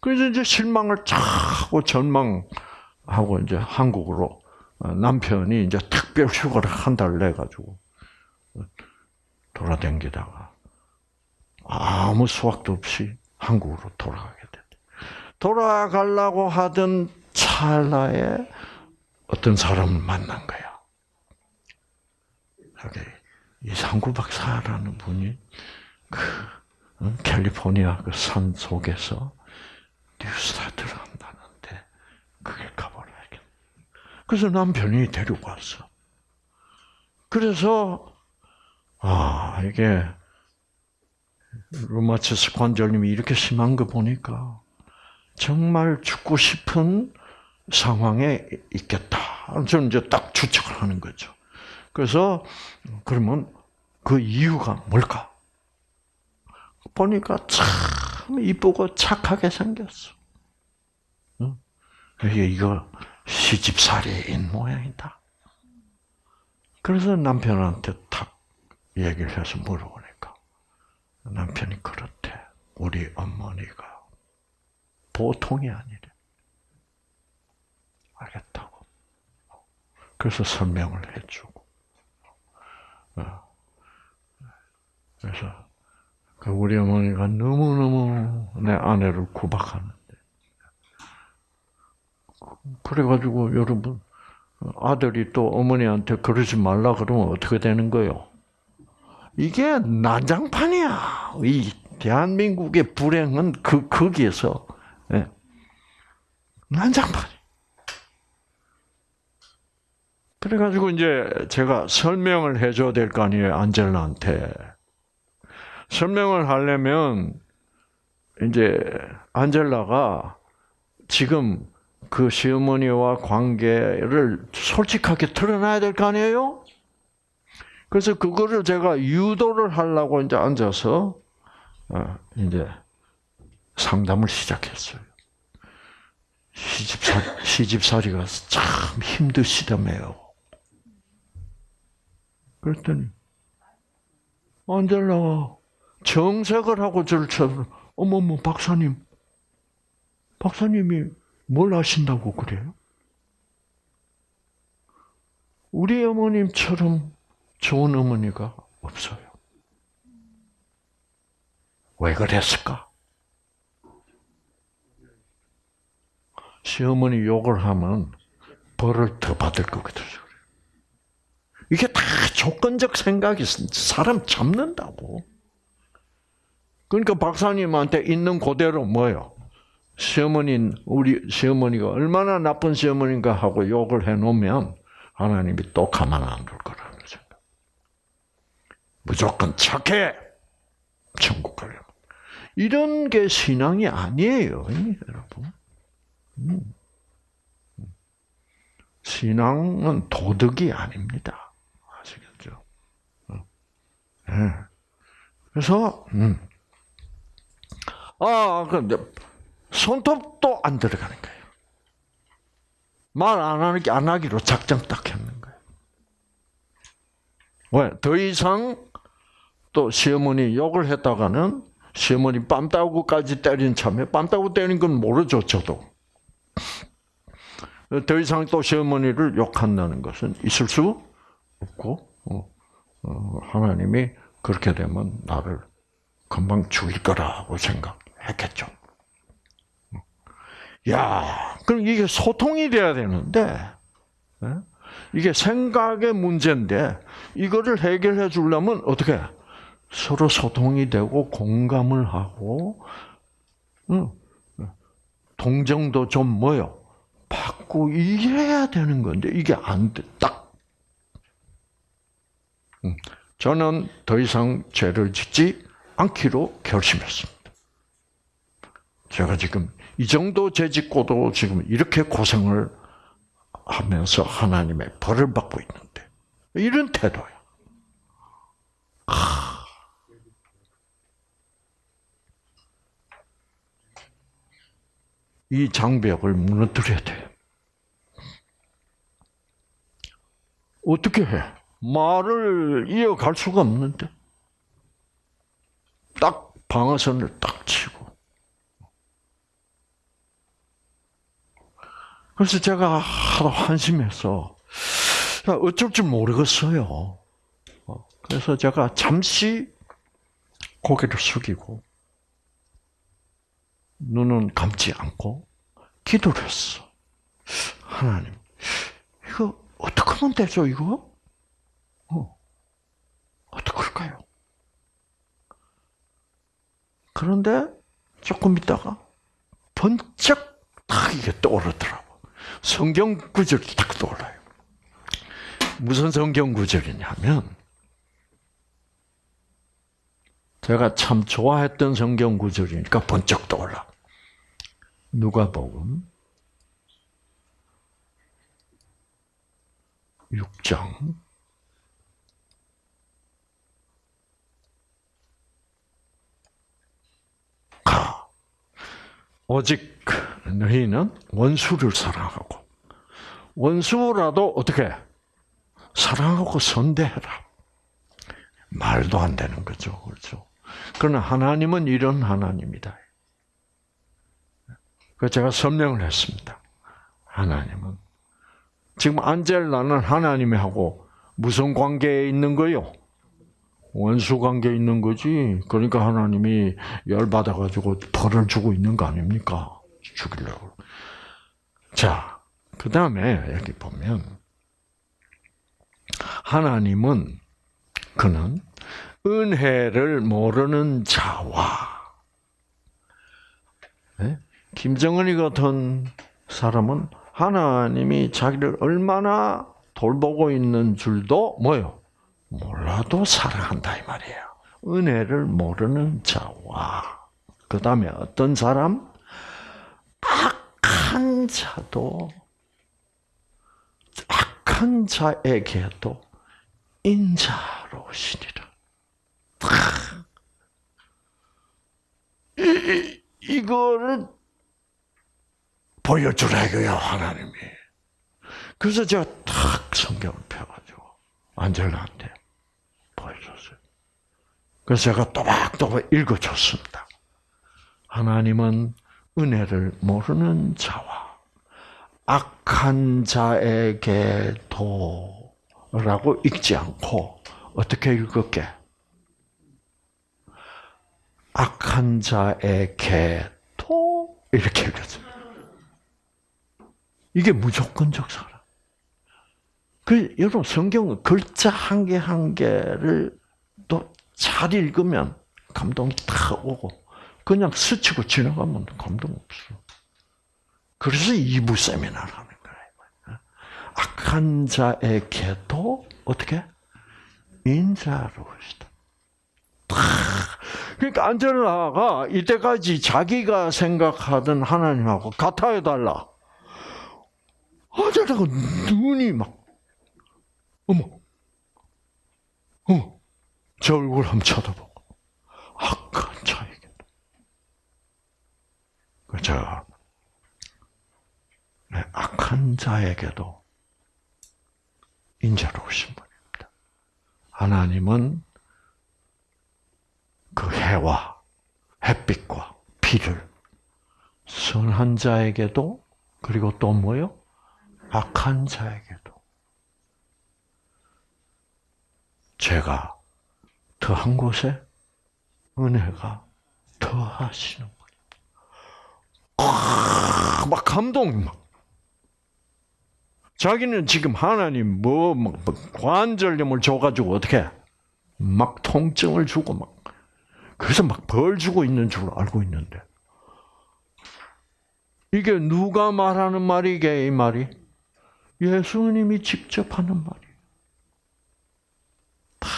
그래서 이제 실망을 차고 전망하고 이제 한국으로 어, 남편이 이제 특별 휴가를 한 달 내 가지고 돌아댕기다가 아무 수확도 없이 한국으로 돌아가게. 돌아가려고 하던 찰나에 어떤 사람을 만난 거야. 이상구 박사라는 분이 그 어, 캘리포니아 그 산 속에서 뉴스타트를 한다는데 그길 가보라. 그래서 남편이 데리고 왔어. 그래서 아 이게 루마티스 관절염이 이렇게 심한 거 보니까 정말 죽고 싶은 상황에 있겠다. 저는 이제 딱 추측을 하는 거죠. 그래서 그러면 그 이유가 뭘까? 보니까 참 이쁘고 착하게 생겼어. 이게 이거 시집살이인 모양이다. 그래서 남편한테 탁 얘기를 해서 물어보니까 남편이 그렇대. 우리 어머니가 보통이 아니래. 알겠다고. 그래서 설명을 해주고. 어. 그래서 그 우리 어머니가 너무너무 내 아내를 구박하는데. 그래가지고 여러분, 아들이 또 어머니한테 그러지 말라 그러면 어떻게 되는 거요? 이게 난장판이야. 이 대한민국의 불행은 그 거기에서 예. 난장판. 그래가지고 이제 제가 설명을 해줘야 될 거 아니에요 안젤라한테. 설명을 하려면 이제 안젤라가 지금 그 시어머니와 관계를 솔직하게 드러나야 될 거 아니에요? 그래서 그거를 제가 유도를 하려고 이제 앉아서 어, 이제 상담을 시작했어요. 시집살 시집살이가 참 힘드시다며요. 그랬더니 안젤라가 정색을 하고 저를 쳐 어머머 박사님 박사님이 뭘 아신다고 그래요? 우리 어머님처럼 좋은 어머니가 없어요. 왜 그랬을까? 시어머니 욕을 하면 벌을 더 받을 거거든. 이게 다 조건적 생각이 사람 잡는다고. 그러니까 박사님한테 있는 그대로 뭐요? 시어머니 우리 시어머니가 얼마나 나쁜 시어머니인가 하고 욕을 해놓으면 하나님이 또 가만 안 둘 거라는 생각. 무조건 착해 천국 가려. 이런 게 신앙이 아니에요, 여러분. 음. 신앙은 도덕이 아닙니다. 아시겠죠? 네. 그래서 음. 아 근데 손톱도 안 들어가는 거예요. 말 안 하기 안 하기로 작정 딱 했는 거예요. 왜? 더 이상 또 시어머니 욕을 했다가는 시어머니 빰따구까지 때린 참에 빰따구 때린 건 모르죠 저도. 더 이상 또 시어머니를 욕한다는 것은 있을 수 없고 어, 어, 하나님이 그렇게 되면 나를 금방 죽일 거라고 생각했겠죠. 야, 그럼 이게 소통이 돼야 되는데, 예? 이게 생각의 문제인데, 이거를 해결해 주려면 어떻게? 서로 소통이 되고, 공감을 하고, 동정도 좀 뭐요? 받고, 이래야 되는 건데, 이게 안 돼, 딱. 저는 더 이상 죄를 짓지 않기로 결심했습니다. 제가 지금 이 정도 죄 짓고도 지금 이렇게 고생을 하면서 하나님의 벌을 받고 있는데 이런 태도야. 이 장벽을 무너뜨려야 돼. 어떻게 해? 말을 이어갈 수가 없는데. 딱 방어선을 딱 치고. 그래서 제가 하도 한심해서 어쩔 줄 모르겠어요. 어, 그래서 제가 잠시 고개를 숙이고 눈은 감지 않고 기도를 했어. 하나님, 어떻게 하면 되죠, 이거? 어. 어떡할까요? 그런데 조금 있다가 번쩍 딱 이게 떠오르더라고. 성경 구절이 딱 떠올라요. 무슨 성경 구절이냐면, 제가 참 좋아했던 성경 구절이니까 번쩍 떠올라. 누가복음 6장 가 오직 너희는 원수를 사랑하고 원수라도 어떻게 사랑하고 선대해라. 말도 안 되는 거죠, 그렇죠? 그러나 하나님은 이런 하나님이다. 그 제가 설명을 했습니다. 하나님은 지금 안젤라는 하나님하고 무슨 관계에 있는 거요? 원수 관계에 있는 거지. 그러니까 하나님이 열 받아가지고 벌을 주고 있는 거 아닙니까? 죽이려고. 자, 그 다음에 여기 보면 하나님은 그는 은혜를 모르는 자와 네? 김정은이 같은 사람은 하나님이 자기를 얼마나 돌보고 있는 줄도 뭐요? 몰라도 사랑한다 이 말이에요. 은혜를 모르는 자와 그 다음에 어떤 사람? 악한 자도 악한 자에게도 인자로우시니라. 이, 이거를 보여주라 이거야 하나님이. 그래서 제가 탁 성경을 펴가지고 안젤라한테 보여줬어요. 그래서 제가 또박또박 읽어줬습니다. 하나님은 은혜를 모르는 자와 악한 자에게도 라고 읽지 않고 어떻게 읽을게? 악한 자에게도 이렇게 읽었어요. 이게 무조건적 사랑. 그 여러분 성경은 글자 한 개 한 개를 또 잘 읽으면 감동이 탁 오고 그냥 스치고 지나가면 감동 없어. 그래서 2부 세미나를 하는 거예요. 악한 자에게도 어떻게 인자로우시다. 그러니까 안젤라가 이때까지 자기가 생각하던 하나님하고 같아야 달라. 안젤라가 눈이 막 어머, 어머, 제 얼굴 한번 쳐다보고 악한. 그죠? 네, 악한 자에게도 인자로우신 분입니다. 하나님은 그 해와 햇빛과 비를 선한 자에게도 그리고 또 뭐요? 악한 자에게도 제가 더한 곳에 은혜가 더하시는. 막 감동 막. 자기는 지금 하나님 뭐, 뭐 관절염을 줘가지고 어떻게 막 통증을 주고 막 그래서 막 벌 주고 있는 줄 알고 있는데 이게 누가 말하는 말이게 이 말이 예수님이 직접 하는 말이에요. 다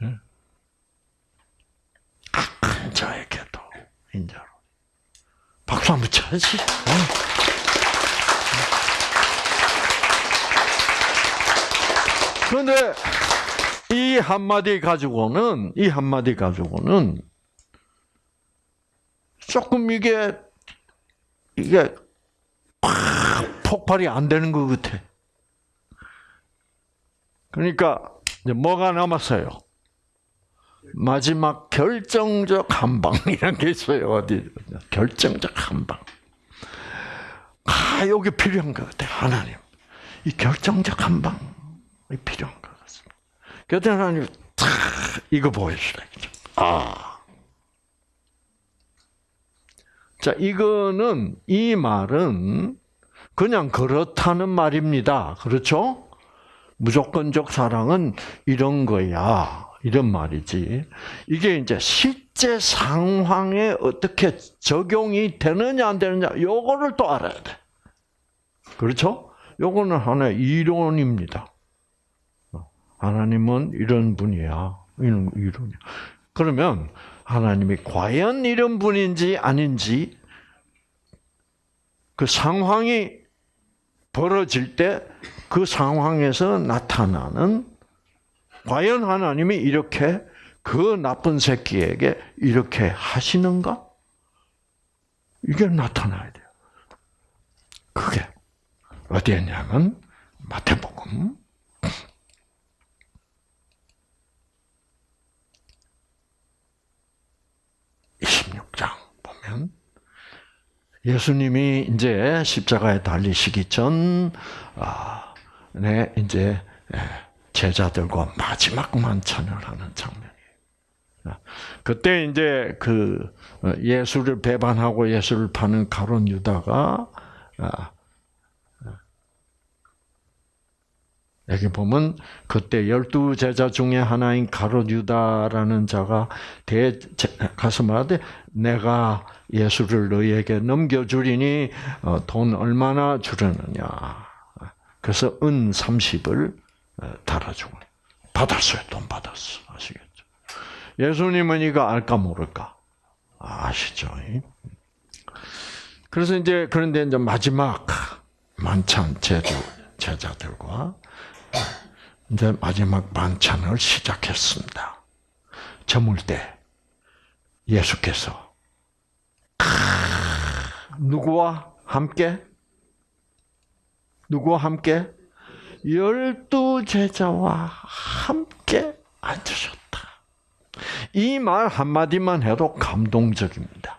네. 악한 자에게도 인자로 박수 한번 쳐야지. 네. 그런데 이 한마디 가지고는 이 한마디 가지고는 조금 이게 이게 폭발이 안 되는 것 같아. 그러니까 이제 뭐가 남았어요? 마지막 결정적 한 방이라는 게 있어요. 어디 결정적 한 방. 아 여기 필요한 것 같아. 하나님 이 결정적 한 방이 필요한. 그때 하나님 탁 이거 보여주라. 아. 자, 이거는, 이 말은 그냥 그렇다는 말입니다. 그렇죠? 무조건적 사랑은 이런 거야. 이런 말이지. 이게 이제 실제 상황에 어떻게 적용이 되느냐 안 되느냐 요거를 또 알아야 돼. 그렇죠? 요거는 하나의 이론입니다. 하나님은 이런 분이야. 이런 이론이야. 그러면 하나님이 과연 이런 분인지 아닌지 그 상황이 벌어질 때 그 상황에서 나타나는 과연 하나님이 이렇게 그 나쁜 새끼에게 이렇게 하시는가? 이게 나타나야 돼요. 그게 어디였냐면 마태복음 26장 보면 예수님이 이제 십자가에 달리시기 전, 아, 네, 이제 예, 제자들과 마지막 만찬을 하는 장면이에요. 그때 이제 그 어, 예수를 배반하고 예수를 파는 가론 유다가 여기 보면 그때 열두 제자 중에 하나인 가롯 유다라는 자가 대 가서 말하되 내가 예수를 너희에게 넘겨주리니 어, 돈 얼마나 주려느냐. 그래서 은 30을 어, 달아주고 받았어요. 돈 받았어. 아시겠죠? 예수님은 이거 알까 모를까? 아시죠? 그래서 이제 그런데 이제 마지막 만찬 제자 제자들과 이제 마지막 만찬을 시작했습니다. 저물 때 예수께서 누구와 함께 누구와 함께 열두 제자와 함께 앉으셨다. 이 말 한마디만 해도 감동적입니다.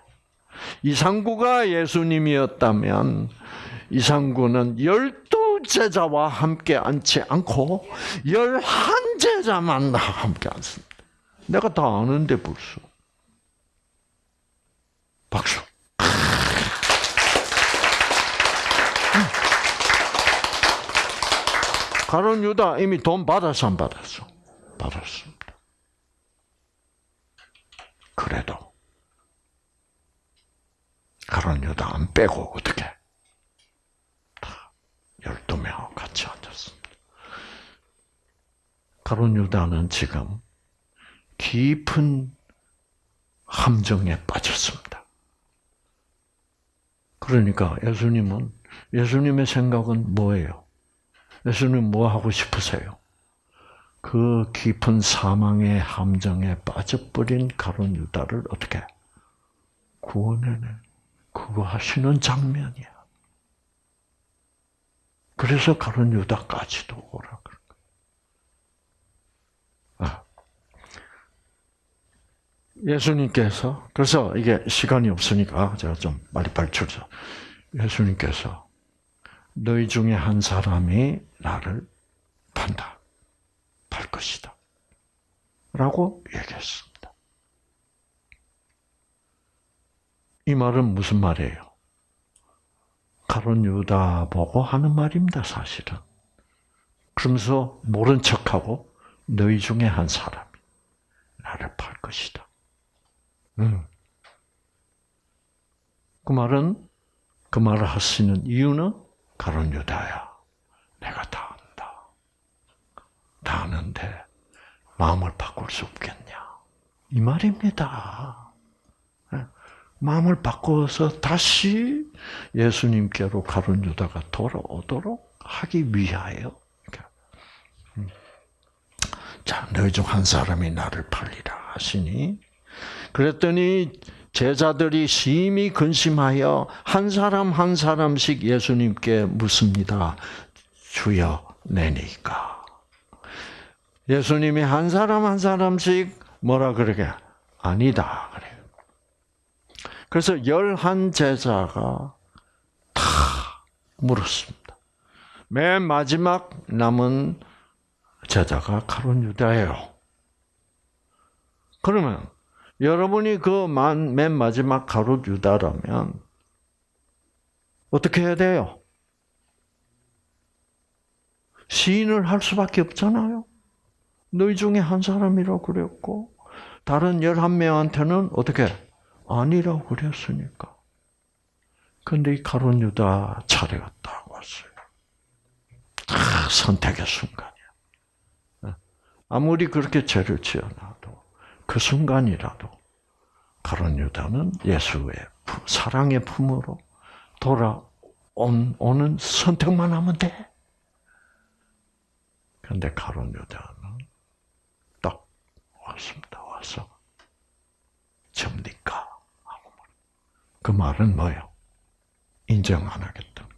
이상구가 예수님이었다면 이상구는 열두 제자와 함께 앉지 않고 열한 제자만 함께 앉습니다. 내가 다 아는데 벌써. 박수. 가론 유다 이미 돈 받았어 안 받았어? 받았습니다. 그래도 가론 유다 안 빼고 어떻게? 열두 명 같이 앉았습니다. 가론 유다는 지금 깊은 함정에 빠졌습니다. 그러니까 예수님은 예수님의 생각은 뭐예요? 예수님 뭐 하고 싶으세요? 그 깊은 사망의 함정에 빠져버린 가론 유다를 어떻게 구원해내? 그거 하시는 장면이야. 그래서 가론 유다까지도 오라 그런 아. 예수님께서 그래서 이게 시간이 없으니까 제가 좀 빨리빨리 줄서 예수님께서 너희 중에 한 사람이 나를 판다. 팔 것이다. 라고 얘기했습니다. 이 말은 무슨 말이에요? 가론 유다 보고 하는 말입니다, 사실은. 그러면서 모른 척하고 너희 중에 한 사람이 나를 팔 것이다. 음. 그 말은 그 말을 하시는 이유는 가론 유다야, 내가 다 안다. 다 아는데 마음을 바꿀 수 없겠냐? 이 말입니다. 예? 마음을 바꿔서 다시 예수님께로 가론 유다가 돌아오도록 하기 위하여. 음. 자, 너희 중 한 사람이 나를 팔리라 하시니, 그랬더니 제자들이 심히 근심하여 한 사람 한 사람씩 예수님께 묻습니다. 주여 내니까. 예수님이 한 사람 한 사람씩 뭐라 그러게? 아니다. 그래요. 그래서 열한 제자가 다 물었습니다. 맨 마지막 남은 제자가 가론 유다예요. 그러면 여러분이 그 맨 마지막 가롯 유다라면 어떻게 해야 돼요? 시인을 할 수밖에 없잖아요. 너희 중에 한 사람이라고 그랬고 다른 열한 명한테는 어떻게 아니라고 그랬으니까. 근데 이 가론 유다 차례가 딱 왔어요. 다 선택의 순간이야. 아무리 그렇게 죄를 지어놔도 그 순간이라도 가론 유다는 예수의 사랑의 품으로 돌아오는 선택만 하면 돼. 근데 가론 유다는 딱 왔습니다. 와서 접니까? 그 말은 뭐예요? 인정 안 하겠다는 거.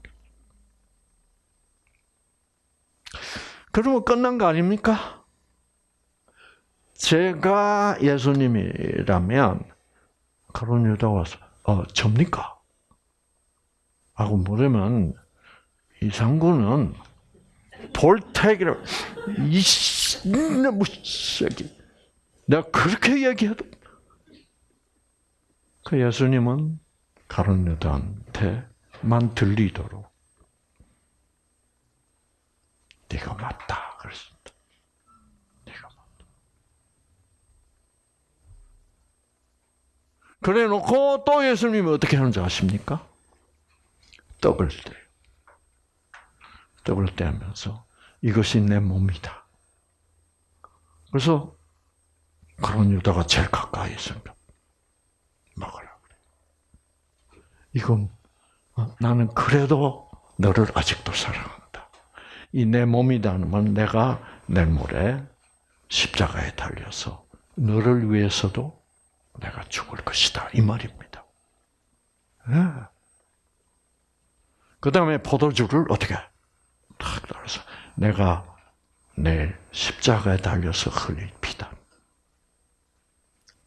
그러면 끝난 거 아닙니까? 제가 예수님이라면 가론 유다 와서 어 접니까? 하고 물으면 이 상구는 볼택이라 이놈의 새끼 내가 그렇게 얘기해도 그 예수님은 가론 유다한테만 들리도록 네가 맞다 그랬습니다. 네가 맞다. 그래 놓고 또 예수님이 어떻게 하는지 아십니까? 떡을 떼요. 떡을 떼면서 이것이 내 몸이다. 그래서 그런 유다가 제일 가까이 있으니까 먹으라 그래. 이건 어, 나는 그래도 너를 아직도 사랑한다. 이 내 몸이라는 건 내가 내일 모레 십자가에 달려서 너를 위해서도 내가 죽을 것이다. 이 말입니다. 네. 그 다음에 포도주를 어떻게 탁 따라서 내가 내일 십자가에 달려서 흘릴 피다.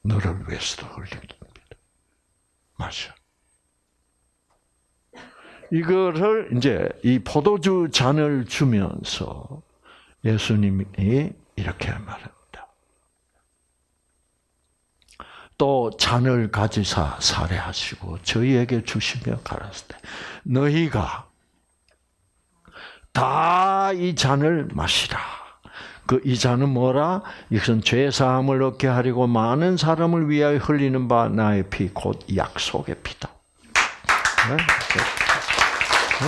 너를 위해서도 흘립니다. 마셔. 이거를 이제 이 포도주 잔을 주면서 예수님이 이렇게 말합니다. 또 잔을 가지사 살해하시고 저희에게 주시며 가라사대 너희가 다 이 잔을 마시라. 그 이 잔은 뭐라? 이것은 죄 사함을 얻게 하려고 많은 사람을 위하여 흘리는 바 나의 피 곧 약속의 피다. 네? 네.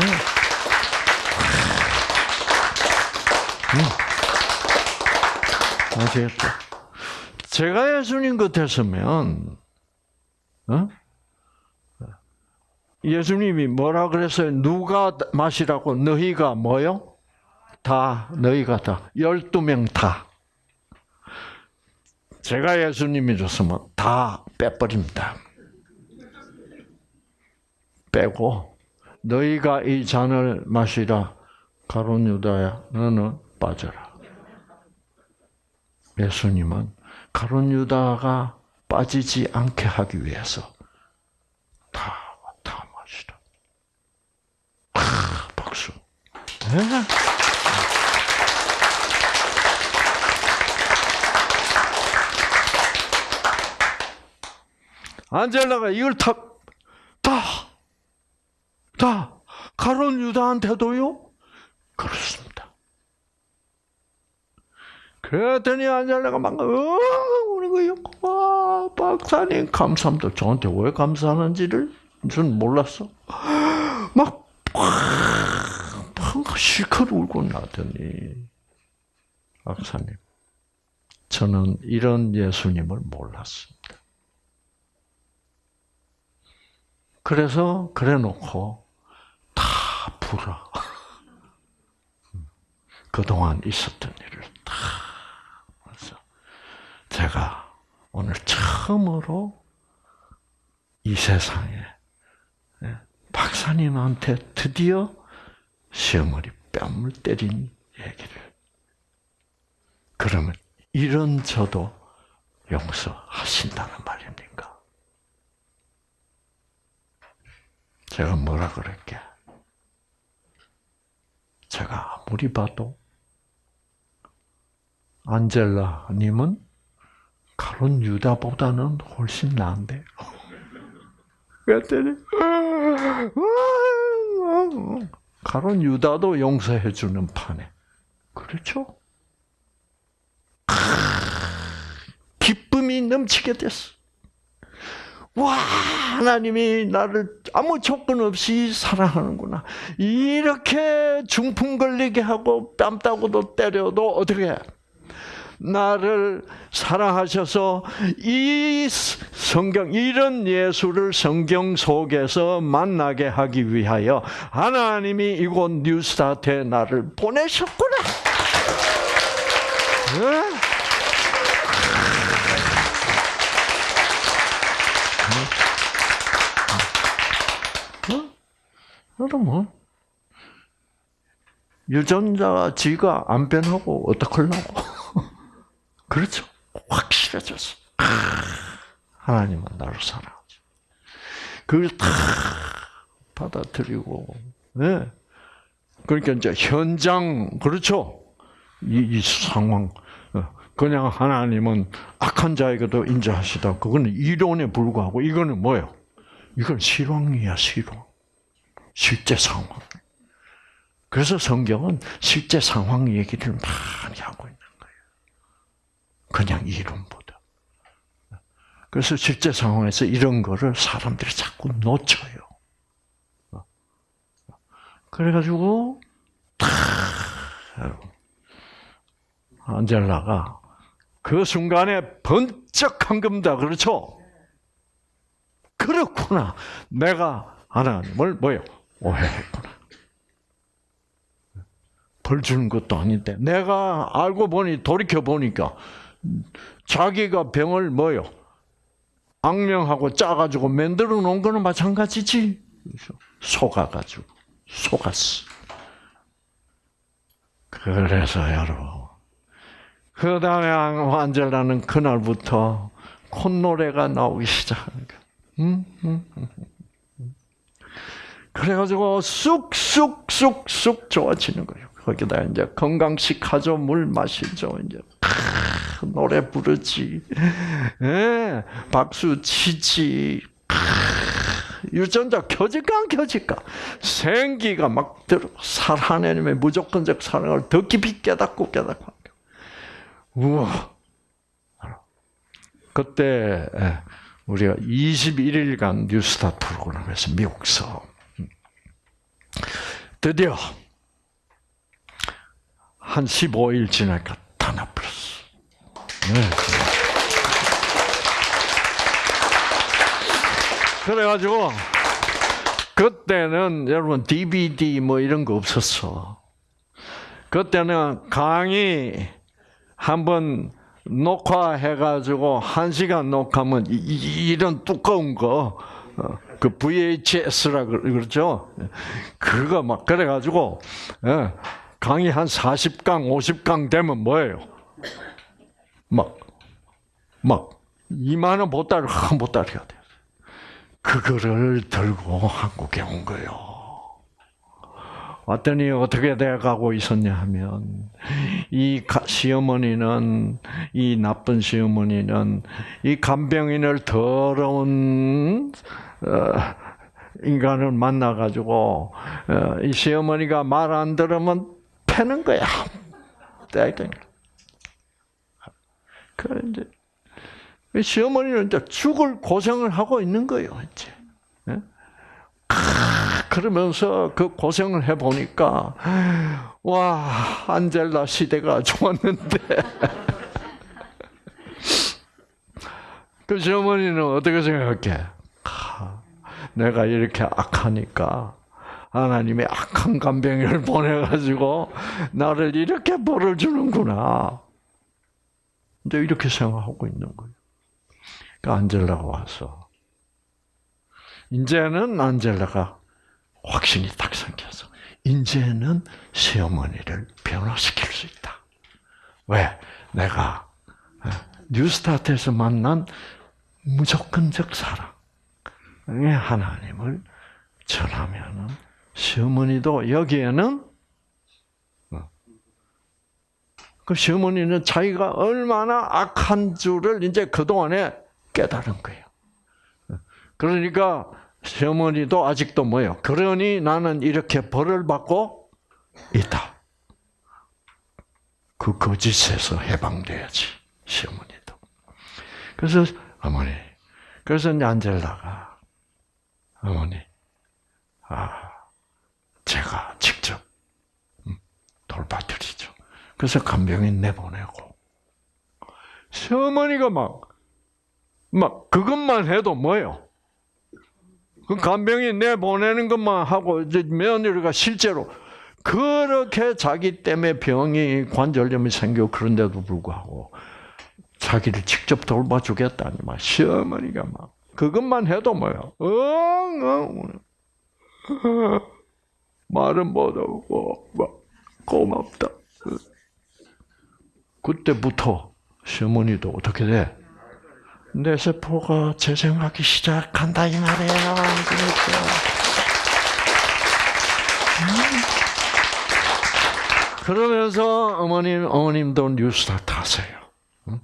음. 아시겠죠? 제가 예수님 같았으면, 어? 예수님이 뭐라 그랬어요? 누가 마시라고? 너희가 뭐요? 다, 너희가 다. 12명 다. 제가 예수님이었으면 다 빼버립니다. 빼고, 너희가 이 잔을 마시라. 가론 유다야, 너는 빠져라. 예수님은 가론 유다가 빠지지 않게 하기 위해서 다, 다 마시라. 아, 박수. 네? 안젤라가 이걸 다, 다, 다, 가론 유다한테도요? 그렇습니다. 그랬더니 안젤라가 막, 어, 우는 거예요. 와, 박사님, 감사합니다. 저한테 왜 감사하는지를 저는 몰랐어. 막, 막, 실컷 울고 나더니, 박사님, 저는 이런 예수님을 몰랐습니다. 그래서 그래 놓고 다 풀어. 그동안 있었던 일을 다 그래서 제가 오늘 처음으로 이 세상에 예, 박사님한테 드디어 시어머니 뺨을 때린 얘기를 그러면 이런 저도 용서하신다는 말입니까? 제가 뭐라 그럴게? 제가 아무리 봐도 안젤라님은 가론 유다보다는 훨씬 나은데. 그랬더니 가론 유다도 용서해 주는 판에 그렇죠? 기쁨이 넘치게 됐어. 와, 하나님이 나를 아무 조건 없이 사랑하는구나. 이렇게 중풍 걸리게 하고 뺨 따고도 때려도 어떻게 해? 나를 사랑하셔서 이 성경 이런 예수를 성경 속에서 만나게 하기 위하여 하나님이 이곳 뉴스타트에 나를 보내셨구나. 네? 여러분, 유전자가 지가 안 변하고 어떡하려고. 그렇죠. 확실해졌어. 하나님은 나를 사랑하죠. 그걸 다 받아들이고, 네. 그러니까 이제 현장, 그렇죠. 이, 이 상황. 어, 그냥 하나님은 악한 자에게도 인자하시다. 그거는 이론에 불과하고, 이거는 뭐예요? 이건 실황이야, 실황. 실제 상황. 그래서 성경은 실제 상황 얘기를 많이 하고 있는 거예요. 그냥 이론보다. 그래서 실제 상황에서 이런 거를 사람들이 자꾸 놓쳐요. 그래가지고, 탁, 안젤라가 그 순간에 번쩍한 겁니다. 그렇죠? 그렇구나. 내가 하나님을 뭐요? 오해했구나. 벌 주는 것도 아닌데 내가 알고 보니 돌이켜 보니까 자기가 병을 뭐요? 악명하고 짜가지고 만들어 놓은 거는 마찬가지지. 속아가지고 속았어. 그래서 여러분 그 다음에 안젤라는 그날부터 콧노래가 나오기 시작하는 거야. 음, 음, 음. 그래가지고 쑥쑥쑥쑥 좋아지는 거예요. 거기다 이제 건강식 하죠, 물 마시죠, 이제 크, 노래 부르지, 예, 박수 치지, 크, 유전자 켜질까 안 켜질까? 생기가 막 들어 살 하나님의 무조건적 사랑을 더 깊이 깨닫고 깨닫고. 우와. 그때 예, 우리가 21일간 뉴스타 프로그램에서 미국서 드디어 한 15일 지나니까 다 나버렸어. 네. 그래가지고 그때는 여러분 DVD 뭐 이런 거 없었어. 그때는 강의 한번 녹화해가지고 한 시간 녹화하면 이, 런 두꺼운 거, 어, 그 VHS라 그러죠. 그거 막 그래가지고 예, 강의 한 40강, 50강 되면 뭐예요? 막, 막 2만 원 보따리 한 보따리가 돼. 그거를 들고 한국에 온 거예요. 왔더니 어떻게 돼가고 있었냐 하면 이 시어머니는 이 나쁜 시어머니는 이 간병인을 더러운 어, 인간을 만나가지고 어, 이 시어머니가 말 안 들으면 패는 거야. 그 이제 시어머니는 이제 죽을 고생을 하고 있는 거예요, 이제. 그러면서 그 고생을 해 보니까 와 안젤라 시대가 좋았는데 그 시어머니는 어떻게 생각해? 내가 이렇게 악하니까 하나님의 악한 간병을 보내가지고 나를 이렇게 벌을 주는구나. 근데 이렇게 생각하고 있는 거예요. 그 안젤라가 와서 이제는 안젤라가 확신이 딱 생겨서 이제는 시어머니를 변화시킬 수 있다. 왜? 내가 어, 뉴스타트에서 만난 무조건적 사랑의 하나님을 전하면은 시어머니도 여기에는 어, 그 시어머니는 자기가 얼마나 악한 줄을 이제 그 동안에 깨달은 거예요. 어, 그러니까 시어머니도 아직도 뭐요? 그러니 나는 이렇게 벌을 받고 있다. 그 거짓에서 해방돼야지 시어머니도. 그래서 어머니, 그래서 안젤라가 어머니, 아 제가 직접 음, 돌봐드리죠. 그래서 간병인 내보내고 시어머니가 막 막 그것만 해도 뭐요? 그 간병인 내보내는 것만 하고 이제 며느리가 실제로 그렇게 자기 때문에 병이 관절염이 생겨 그런데도 불구하고 자기를 직접 돌봐주겠다니 막 시어머니가 막 그것만 해도 뭐야? 엉엉 말은 못하고 막 고맙다. 그때부터 시어머니도 어떻게 돼? 내 세포가 재생하기 시작한다 이 말이에요. 그러니까. 그러면서 어머님 어머님도 뉴스타트 하세요. 응?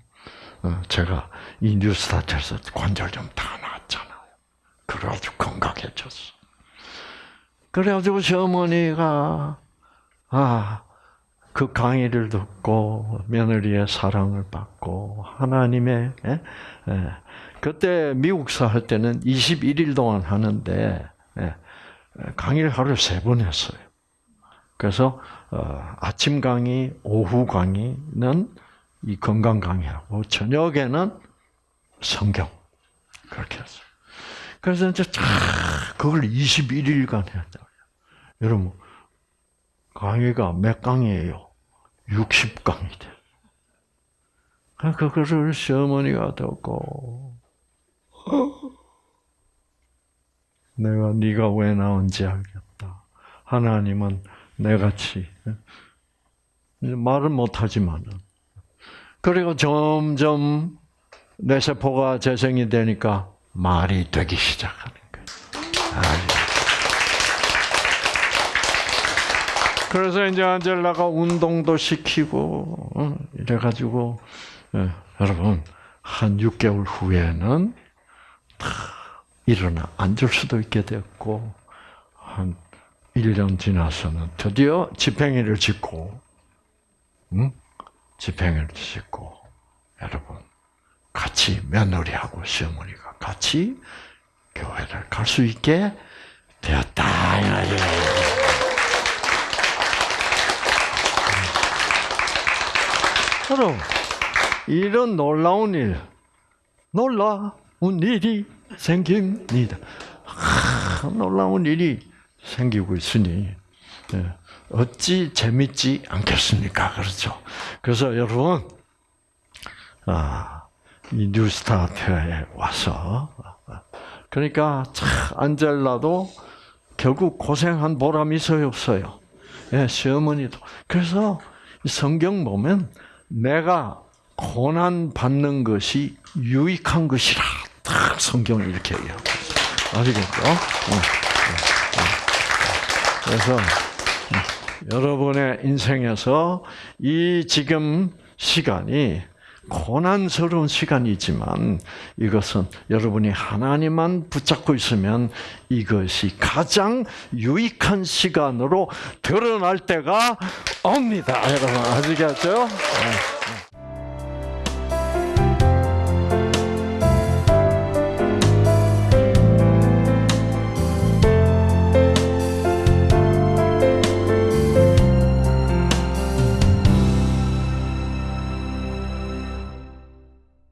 어, 제가 이 뉴스타트에서 관절염 다 나았잖아요. 그래가지고 건강해졌어. 그래가지고 시어머니가 아. 그 강의를 듣고 며느리의 사랑을 받고 하나님의 예? 예. 그때 미국사 할 때는 21일 동안 하는데 예. 강의를 하루 세 번 했어요. 그래서 어, 아침 강의, 오후 강의는 이 건강 강의하고 저녁에는 성경 그렇게 했어요. 그래서 이제 쫙 그걸 21일간 했다. 여러분 강의가 몇 강이에요? 60강이 돼. 그거를 시어머니가 듣고 내가 네가 왜 나온지 알겠다. 하나님은 내같이 말은 못하지만은 그리고 점점 내 세포가 재생이 되니까 말이 되기 시작하는 거예요. 그래서 이제 안젤라가 운동도 시키고 어, 이래가지고 예, 여러분 한 6개월 후에는 다 일어나 앉을 수도 있게 됐고 한 1년 지나서는 드디어 집행일을 짓고 응? 집행일을 짓고 여러분 같이 며느리하고 시어머니가 같이 교회를 갈 수 있게 되었다. 여러분, 이런 놀라운 일, 놀라운 일이 생깁니다. 하, 놀라운 일이 생기고 있으니, 예, 어찌 재밌지 않겠습니까? 그렇죠. 그래서 여러분, 아, 이 뉴스타트에 와서, 그러니까 참, 안젤라도 결국 고생한 보람이 있어요, 없어요? 예, 시어머니도. 그래서 성경 보면 내가 고난 받는 것이 유익한 것이라 딱 성경이 이렇게 있어요. 아시겠죠? 어, 어, 어. 그래서 여러분의 인생에서 이 지금 시간이 고난스러운 시간이지만 이것은 여러분이 하나님만 붙잡고 있으면 이것이 가장 유익한 시간으로 드러날 때가 옵니다. 여러분 아시겠죠? 네.